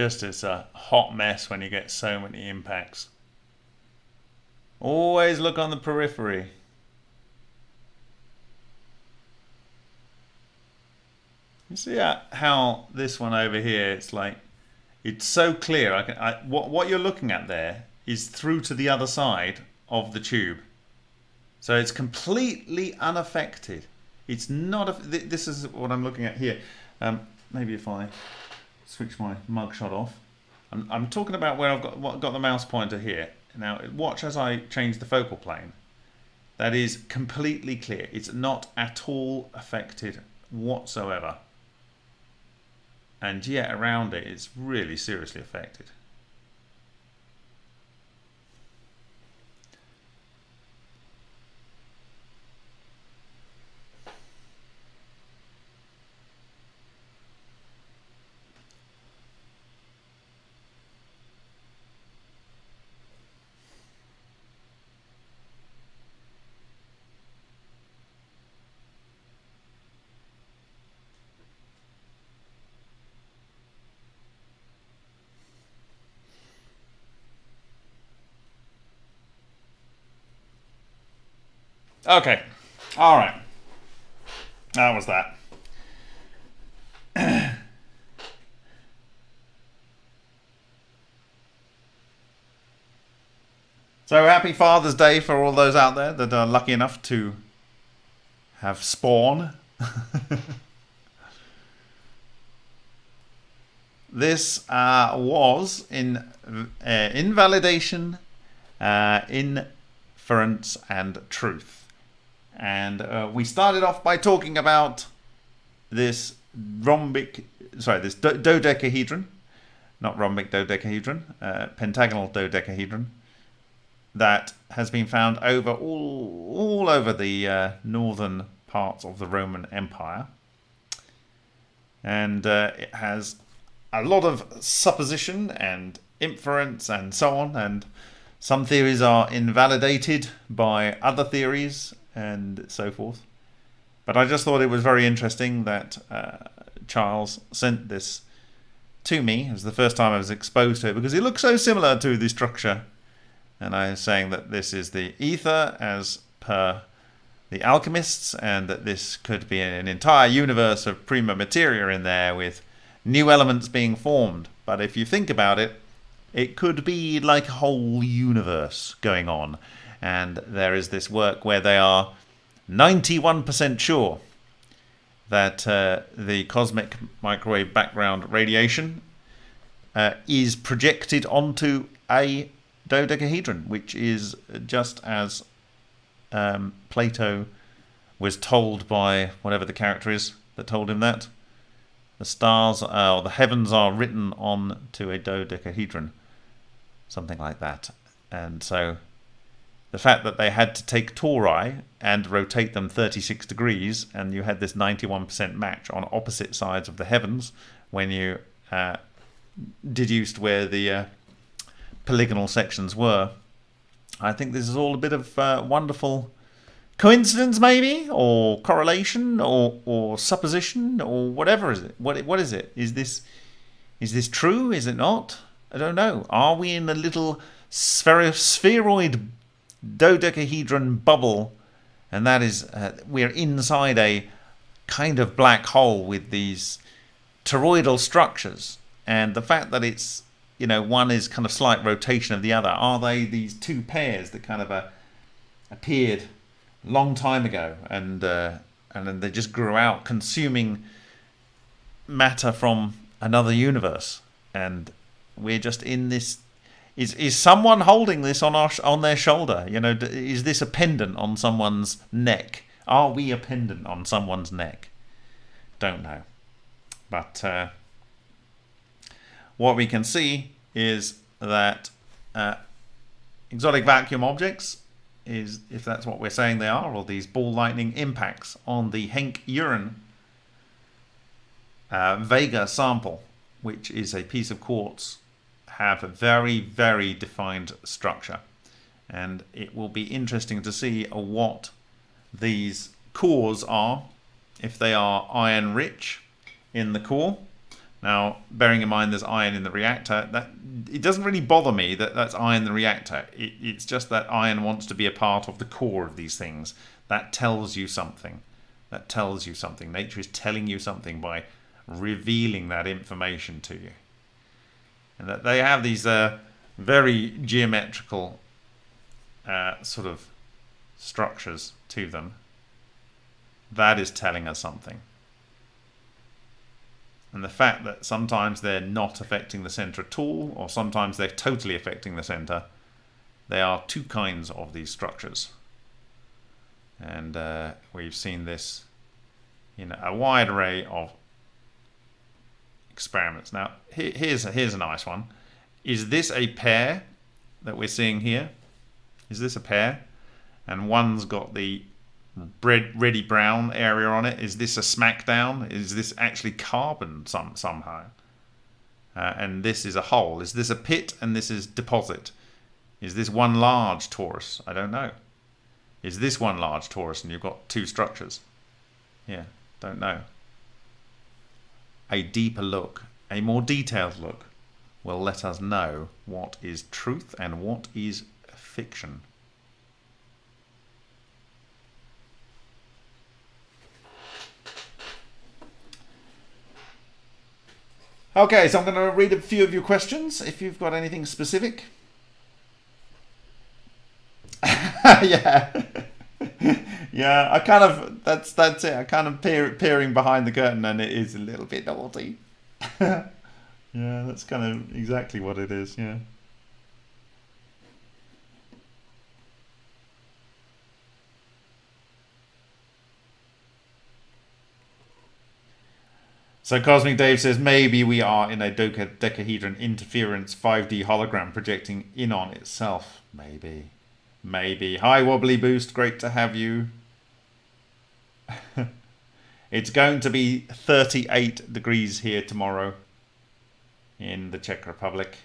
A: Just as a hot mess when you get so many impacts. Always look on the periphery. You see how this one over here, it's like, it's so clear. I can, I, what, what you're looking at there is through to the other side of the tube. So it's completely unaffected. It's not, a, this is what I'm looking at here. Um, maybe if I switch my mugshot off. I'm, I'm talking about where I've got, got the mouse pointer here. Now watch as I change the focal plane. that is completely clear. It's not at all affected whatsoever. And yet around it, it's really seriously affected. Okay. All right. That was that. so happy Father's Day for all those out there that are lucky enough to have spawn. this uh, was in uh, invalidation, uh, inference, and truth. And uh, we started off by talking about this rhombic, sorry, this do dodecahedron, not rhombic dodecahedron, uh, pentagonal dodecahedron, that has been found over all, all over the uh, northern parts of the Roman Empire. And uh, it has a lot of supposition and inference and so on. And some theories are invalidated by other theories and so forth. But I just thought it was very interesting that uh, Charles sent this to me. It was the first time I was exposed to it because it looks so similar to the structure. And I was saying that this is the ether as per the alchemists and that this could be an entire universe of prima materia in there with new elements being formed. But if you think about it, it could be like a whole universe going on and there is this work where they are 91% sure that uh, the cosmic microwave background radiation uh, is projected onto a dodecahedron, which is just as um, Plato was told by whatever the character is that told him that. The stars uh, or the heavens are written on to a dodecahedron, something like that. And so the fact that they had to take tori and rotate them 36 degrees, and you had this 91% match on opposite sides of the heavens when you uh, deduced where the uh, polygonal sections were. I think this is all a bit of uh, wonderful coincidence, maybe, or correlation, or or supposition, or whatever is it? What what is it? Is this is this true? Is it not? I don't know. Are we in a little spheroid dodecahedron bubble, and that is uh, we're inside a kind of black hole with these toroidal structures, and the fact that it's you know one is kind of slight rotation of the other. Are they these two pairs that kind of uh, appeared long time ago, and uh, and then they just grew out, consuming matter from another universe, and we're just in this is is someone holding this on our on their shoulder? You know, is this a pendant on someone's neck? Are we a pendant on someone's neck? Don't know, but uh, what we can see is that uh, exotic vacuum objects is, if that's what we're saying they are, or these ball lightning impacts on the Henk Uren uh, Vega sample, which is a piece of quartz have a very, very defined structure. And it will be interesting to see what these cores are, if they are iron rich in the core. Now, bearing in mind there's iron in the reactor, that it doesn't really bother me that that's iron in the reactor. It, it's just that iron wants to be a part of the core of these things. That tells you something. That tells you something. Nature is telling you something by revealing that information to you and that they have these uh, very geometrical uh, sort of structures to them. That is telling us something. And the fact that sometimes they're not affecting the center at all, or sometimes they're totally affecting the center, they are two kinds of these structures. And uh, we've seen this in a wide array of experiments. Now, here's a, here's a nice one. Is this a pair that we're seeing here? Is this a pair? And one's got the red, reddy brown area on it. Is this a smackdown? Is this actually carbon some somehow? Uh, and this is a hole. Is this a pit and this is deposit? Is this one large torus? I don't know. Is this one large torus and you've got two structures? Yeah, don't know. A deeper look, a more detailed look, will let us know what is truth and what is fiction. Okay, so I'm going to read a few of your questions if you've got anything specific. yeah. yeah, I kind of that's that's it. I kind of peer, peering behind the curtain and it is a little bit naughty. yeah, that's kind of exactly what it is, yeah. So Cosmic Dave says maybe we are in a dodecahedron interference 5D hologram projecting in on itself. Maybe. Maybe. Hi Wobbly Boost, great to have you. it's going to be 38 degrees here tomorrow in the Czech Republic.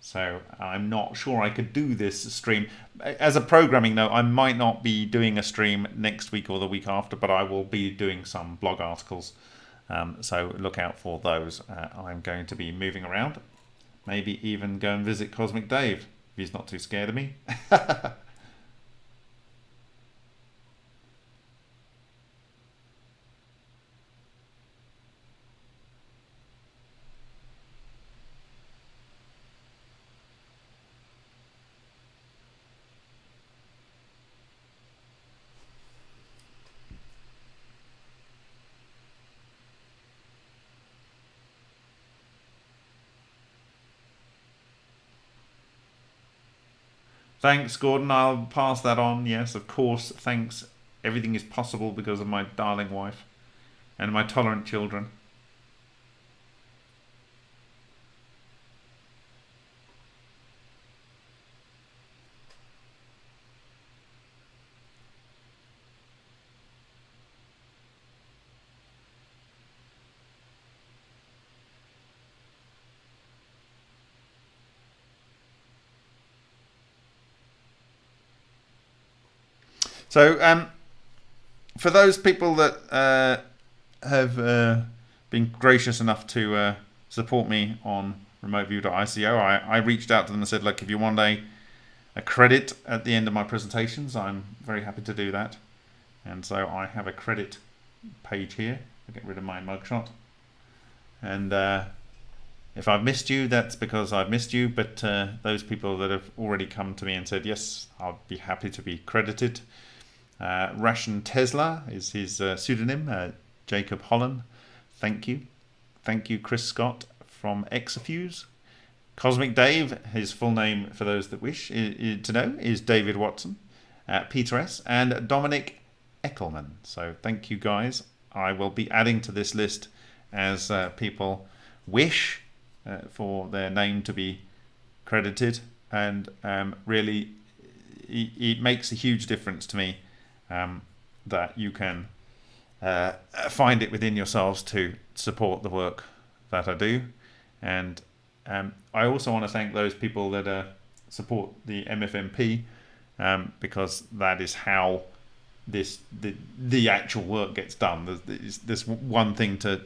A: So I'm not sure I could do this stream. As a programming note, I might not be doing a stream next week or the week after, but I will be doing some blog articles um, so look out for those. Uh, I'm going to be moving around. Maybe even go and visit Cosmic Dave if he's not too scared of me. Thanks, Gordon. I'll pass that on. Yes, of course. Thanks. Everything is possible because of my darling wife and my tolerant children. So, um, for those people that uh, have uh, been gracious enough to uh, support me on remoteview.icu, I, I reached out to them and said, look, if you want a, a credit at the end of my presentations, I'm very happy to do that. And so I have a credit page here. I'll get rid of my mugshot. And uh, if I've missed you, that's because I've missed you. But uh, those people that have already come to me and said, yes, I'll be happy to be credited. Uh, Ration Tesla is his uh, pseudonym. Uh, Jacob Holland, thank you. Thank you, Chris Scott from Exafuse. Cosmic Dave, his full name for those that wish to know, is David Watson. Uh, Peter S. and Dominic Eckelman. So thank you guys. I will be adding to this list as uh, people wish uh, for their name to be credited. And um, really, it, it makes a huge difference to me um, that you can uh, find it within yourselves to support the work that I do. And um, I also want to thank those people that uh, support the MFMP um, because that is how this the the actual work gets done. There's, one thing to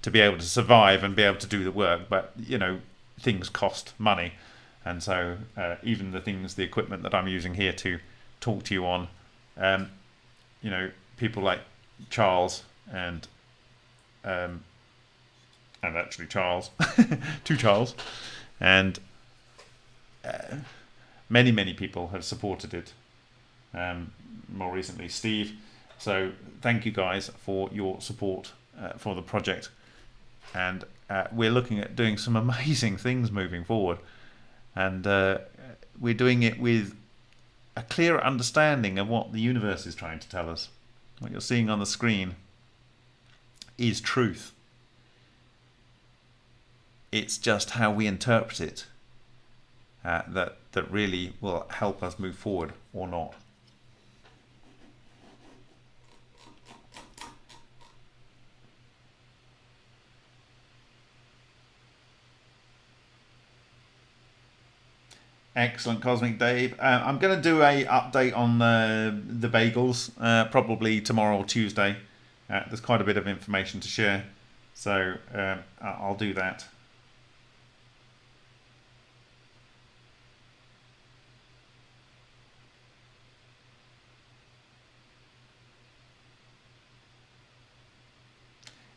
A: to be able to survive and be able to do the work, but you know things cost money, and so uh, even the things, the equipment that I'm using here to talk to you on um, you know, people like Charles and um, and actually Charles, two Charles, and uh, many many people have supported it. Um, more recently, Steve. So thank you guys for your support uh, for the project, and uh, we're looking at doing some amazing things moving forward, and uh, we're doing it with a clearer understanding of what the universe is trying to tell us. What you're seeing on the screen is truth. It's just how we interpret it uh, that, that really will help us move forward or not. Excellent, Cosmic Dave. Uh, I'm going to do a update on the the bagels uh, probably tomorrow or Tuesday. Uh, there's quite a bit of information to share, so uh, I'll do that.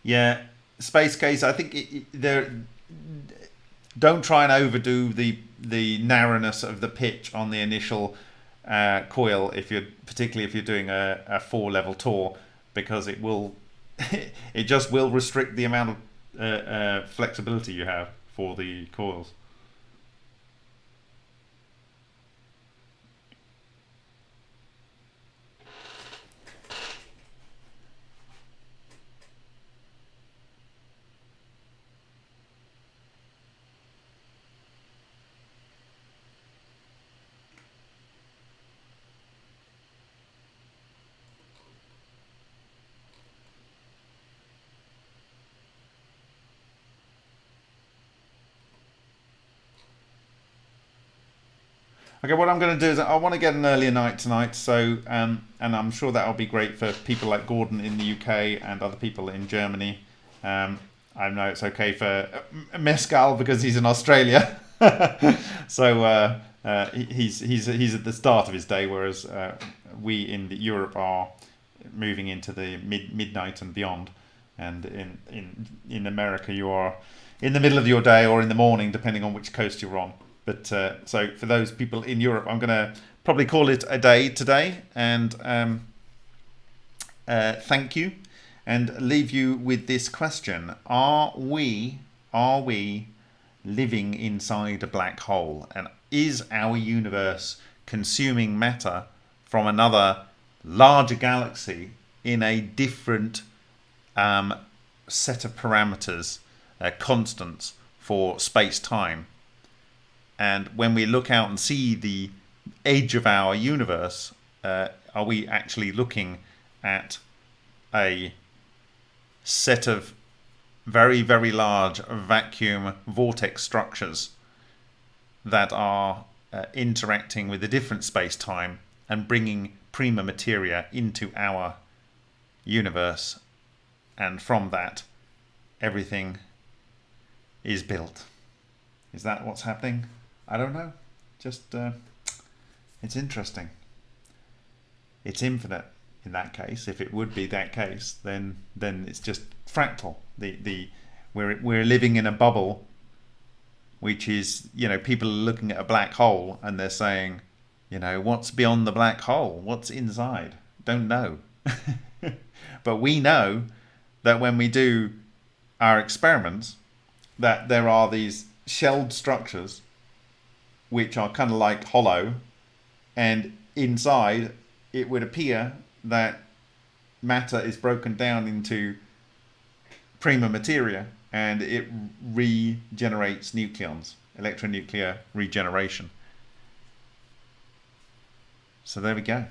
A: Yeah, space case. I think it, it, there. Don't try and overdo the the narrowness of the pitch on the initial uh, coil if you're particularly if you're doing a, a four level tour because it will it just will restrict the amount of uh, uh, flexibility you have for the coils. Okay, what I'm going to do is I want to get an earlier night tonight, so um, and I'm sure that'll be great for people like Gordon in the UK and other people in Germany. Um, I know it's okay for uh, Mescal because he's in Australia, so uh, uh, he's he's he's at the start of his day, whereas uh, we in Europe are moving into the mid midnight and beyond, and in in in America you are in the middle of your day or in the morning, depending on which coast you're on. But uh, so for those people in Europe, I'm going to probably call it a day today and um, uh, thank you and leave you with this question. Are we, are we living inside a black hole? And is our universe consuming matter from another larger galaxy in a different um, set of parameters, uh, constants for space-time? And when we look out and see the edge of our universe, uh, are we actually looking at a set of very, very large vacuum vortex structures that are uh, interacting with a different space-time and bringing prima materia into our universe and from that everything is built. Is that what's happening? I don't know. Just uh, it's interesting. It's infinite in that case. If it would be that case, then then it's just fractal. The the we're we're living in a bubble, which is you know people are looking at a black hole and they're saying, you know, what's beyond the black hole? What's inside? Don't know. but we know that when we do our experiments, that there are these shelled structures which are kind of like hollow, and inside it would appear that matter is broken down into prima materia and it regenerates nucleons, electronuclear regeneration. So there we go.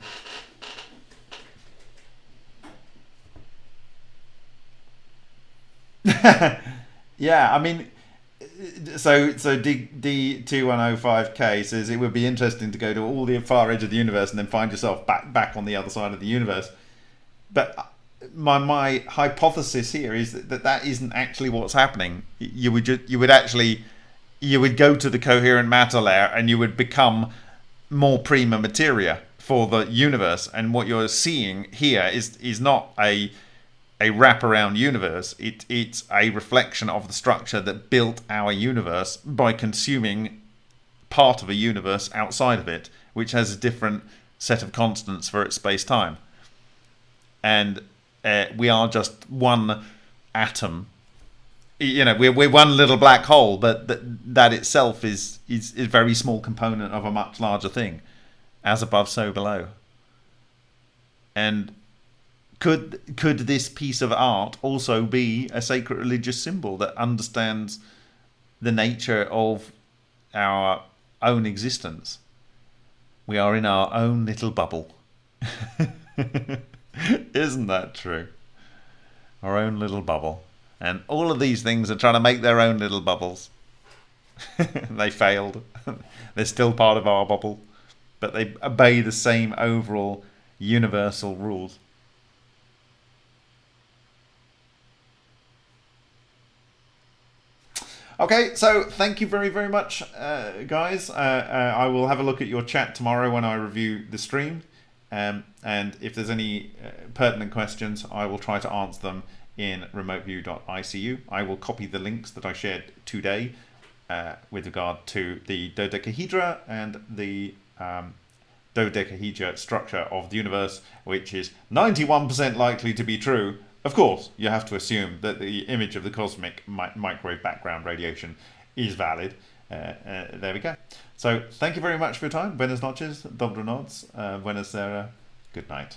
A: yeah, I mean, so so D D two one oh five K says it would be interesting to go to all the far edge of the universe and then find yourself back back on the other side of the universe. But uh, my my hypothesis here is that that, that isn't actually what's happening. You would just, you would actually you would go to the coherent matter layer and you would become more prima materia for the universe. And what you're seeing here is is not a a wraparound universe. It, it's a reflection of the structure that built our universe by consuming part of a universe outside of it, which has a different set of constants for its space-time. And uh, we are just one atom. You know, we're, we're one little black hole, but that, that itself is, is, is a very small component of a much larger thing. as above, so below. And could could this piece of art also be a sacred religious symbol that understands the nature of our own existence? We are in our own little bubble. Isn't that true? Our own little bubble. And all of these things are trying to make their own little bubbles. they failed. They're still part of our bubble. But they obey the same overall universal rules. Okay, so thank you very, very much, uh, guys. Uh, uh, I will have a look at your chat tomorrow when I review the stream. Um, and if there's any uh, pertinent questions, I will try to answer them in remoteview.icu. I will copy the links that I shared today uh, with regard to the dodecahedra and the um, dodecahedra structure of the universe, which is 91% likely to be true of course, you have to assume that the image of the cosmic mi microwave background radiation is valid. Uh, uh, there we go. So thank you very much for your time. Buenas noches, dobro noc, uh, buenas era, good night.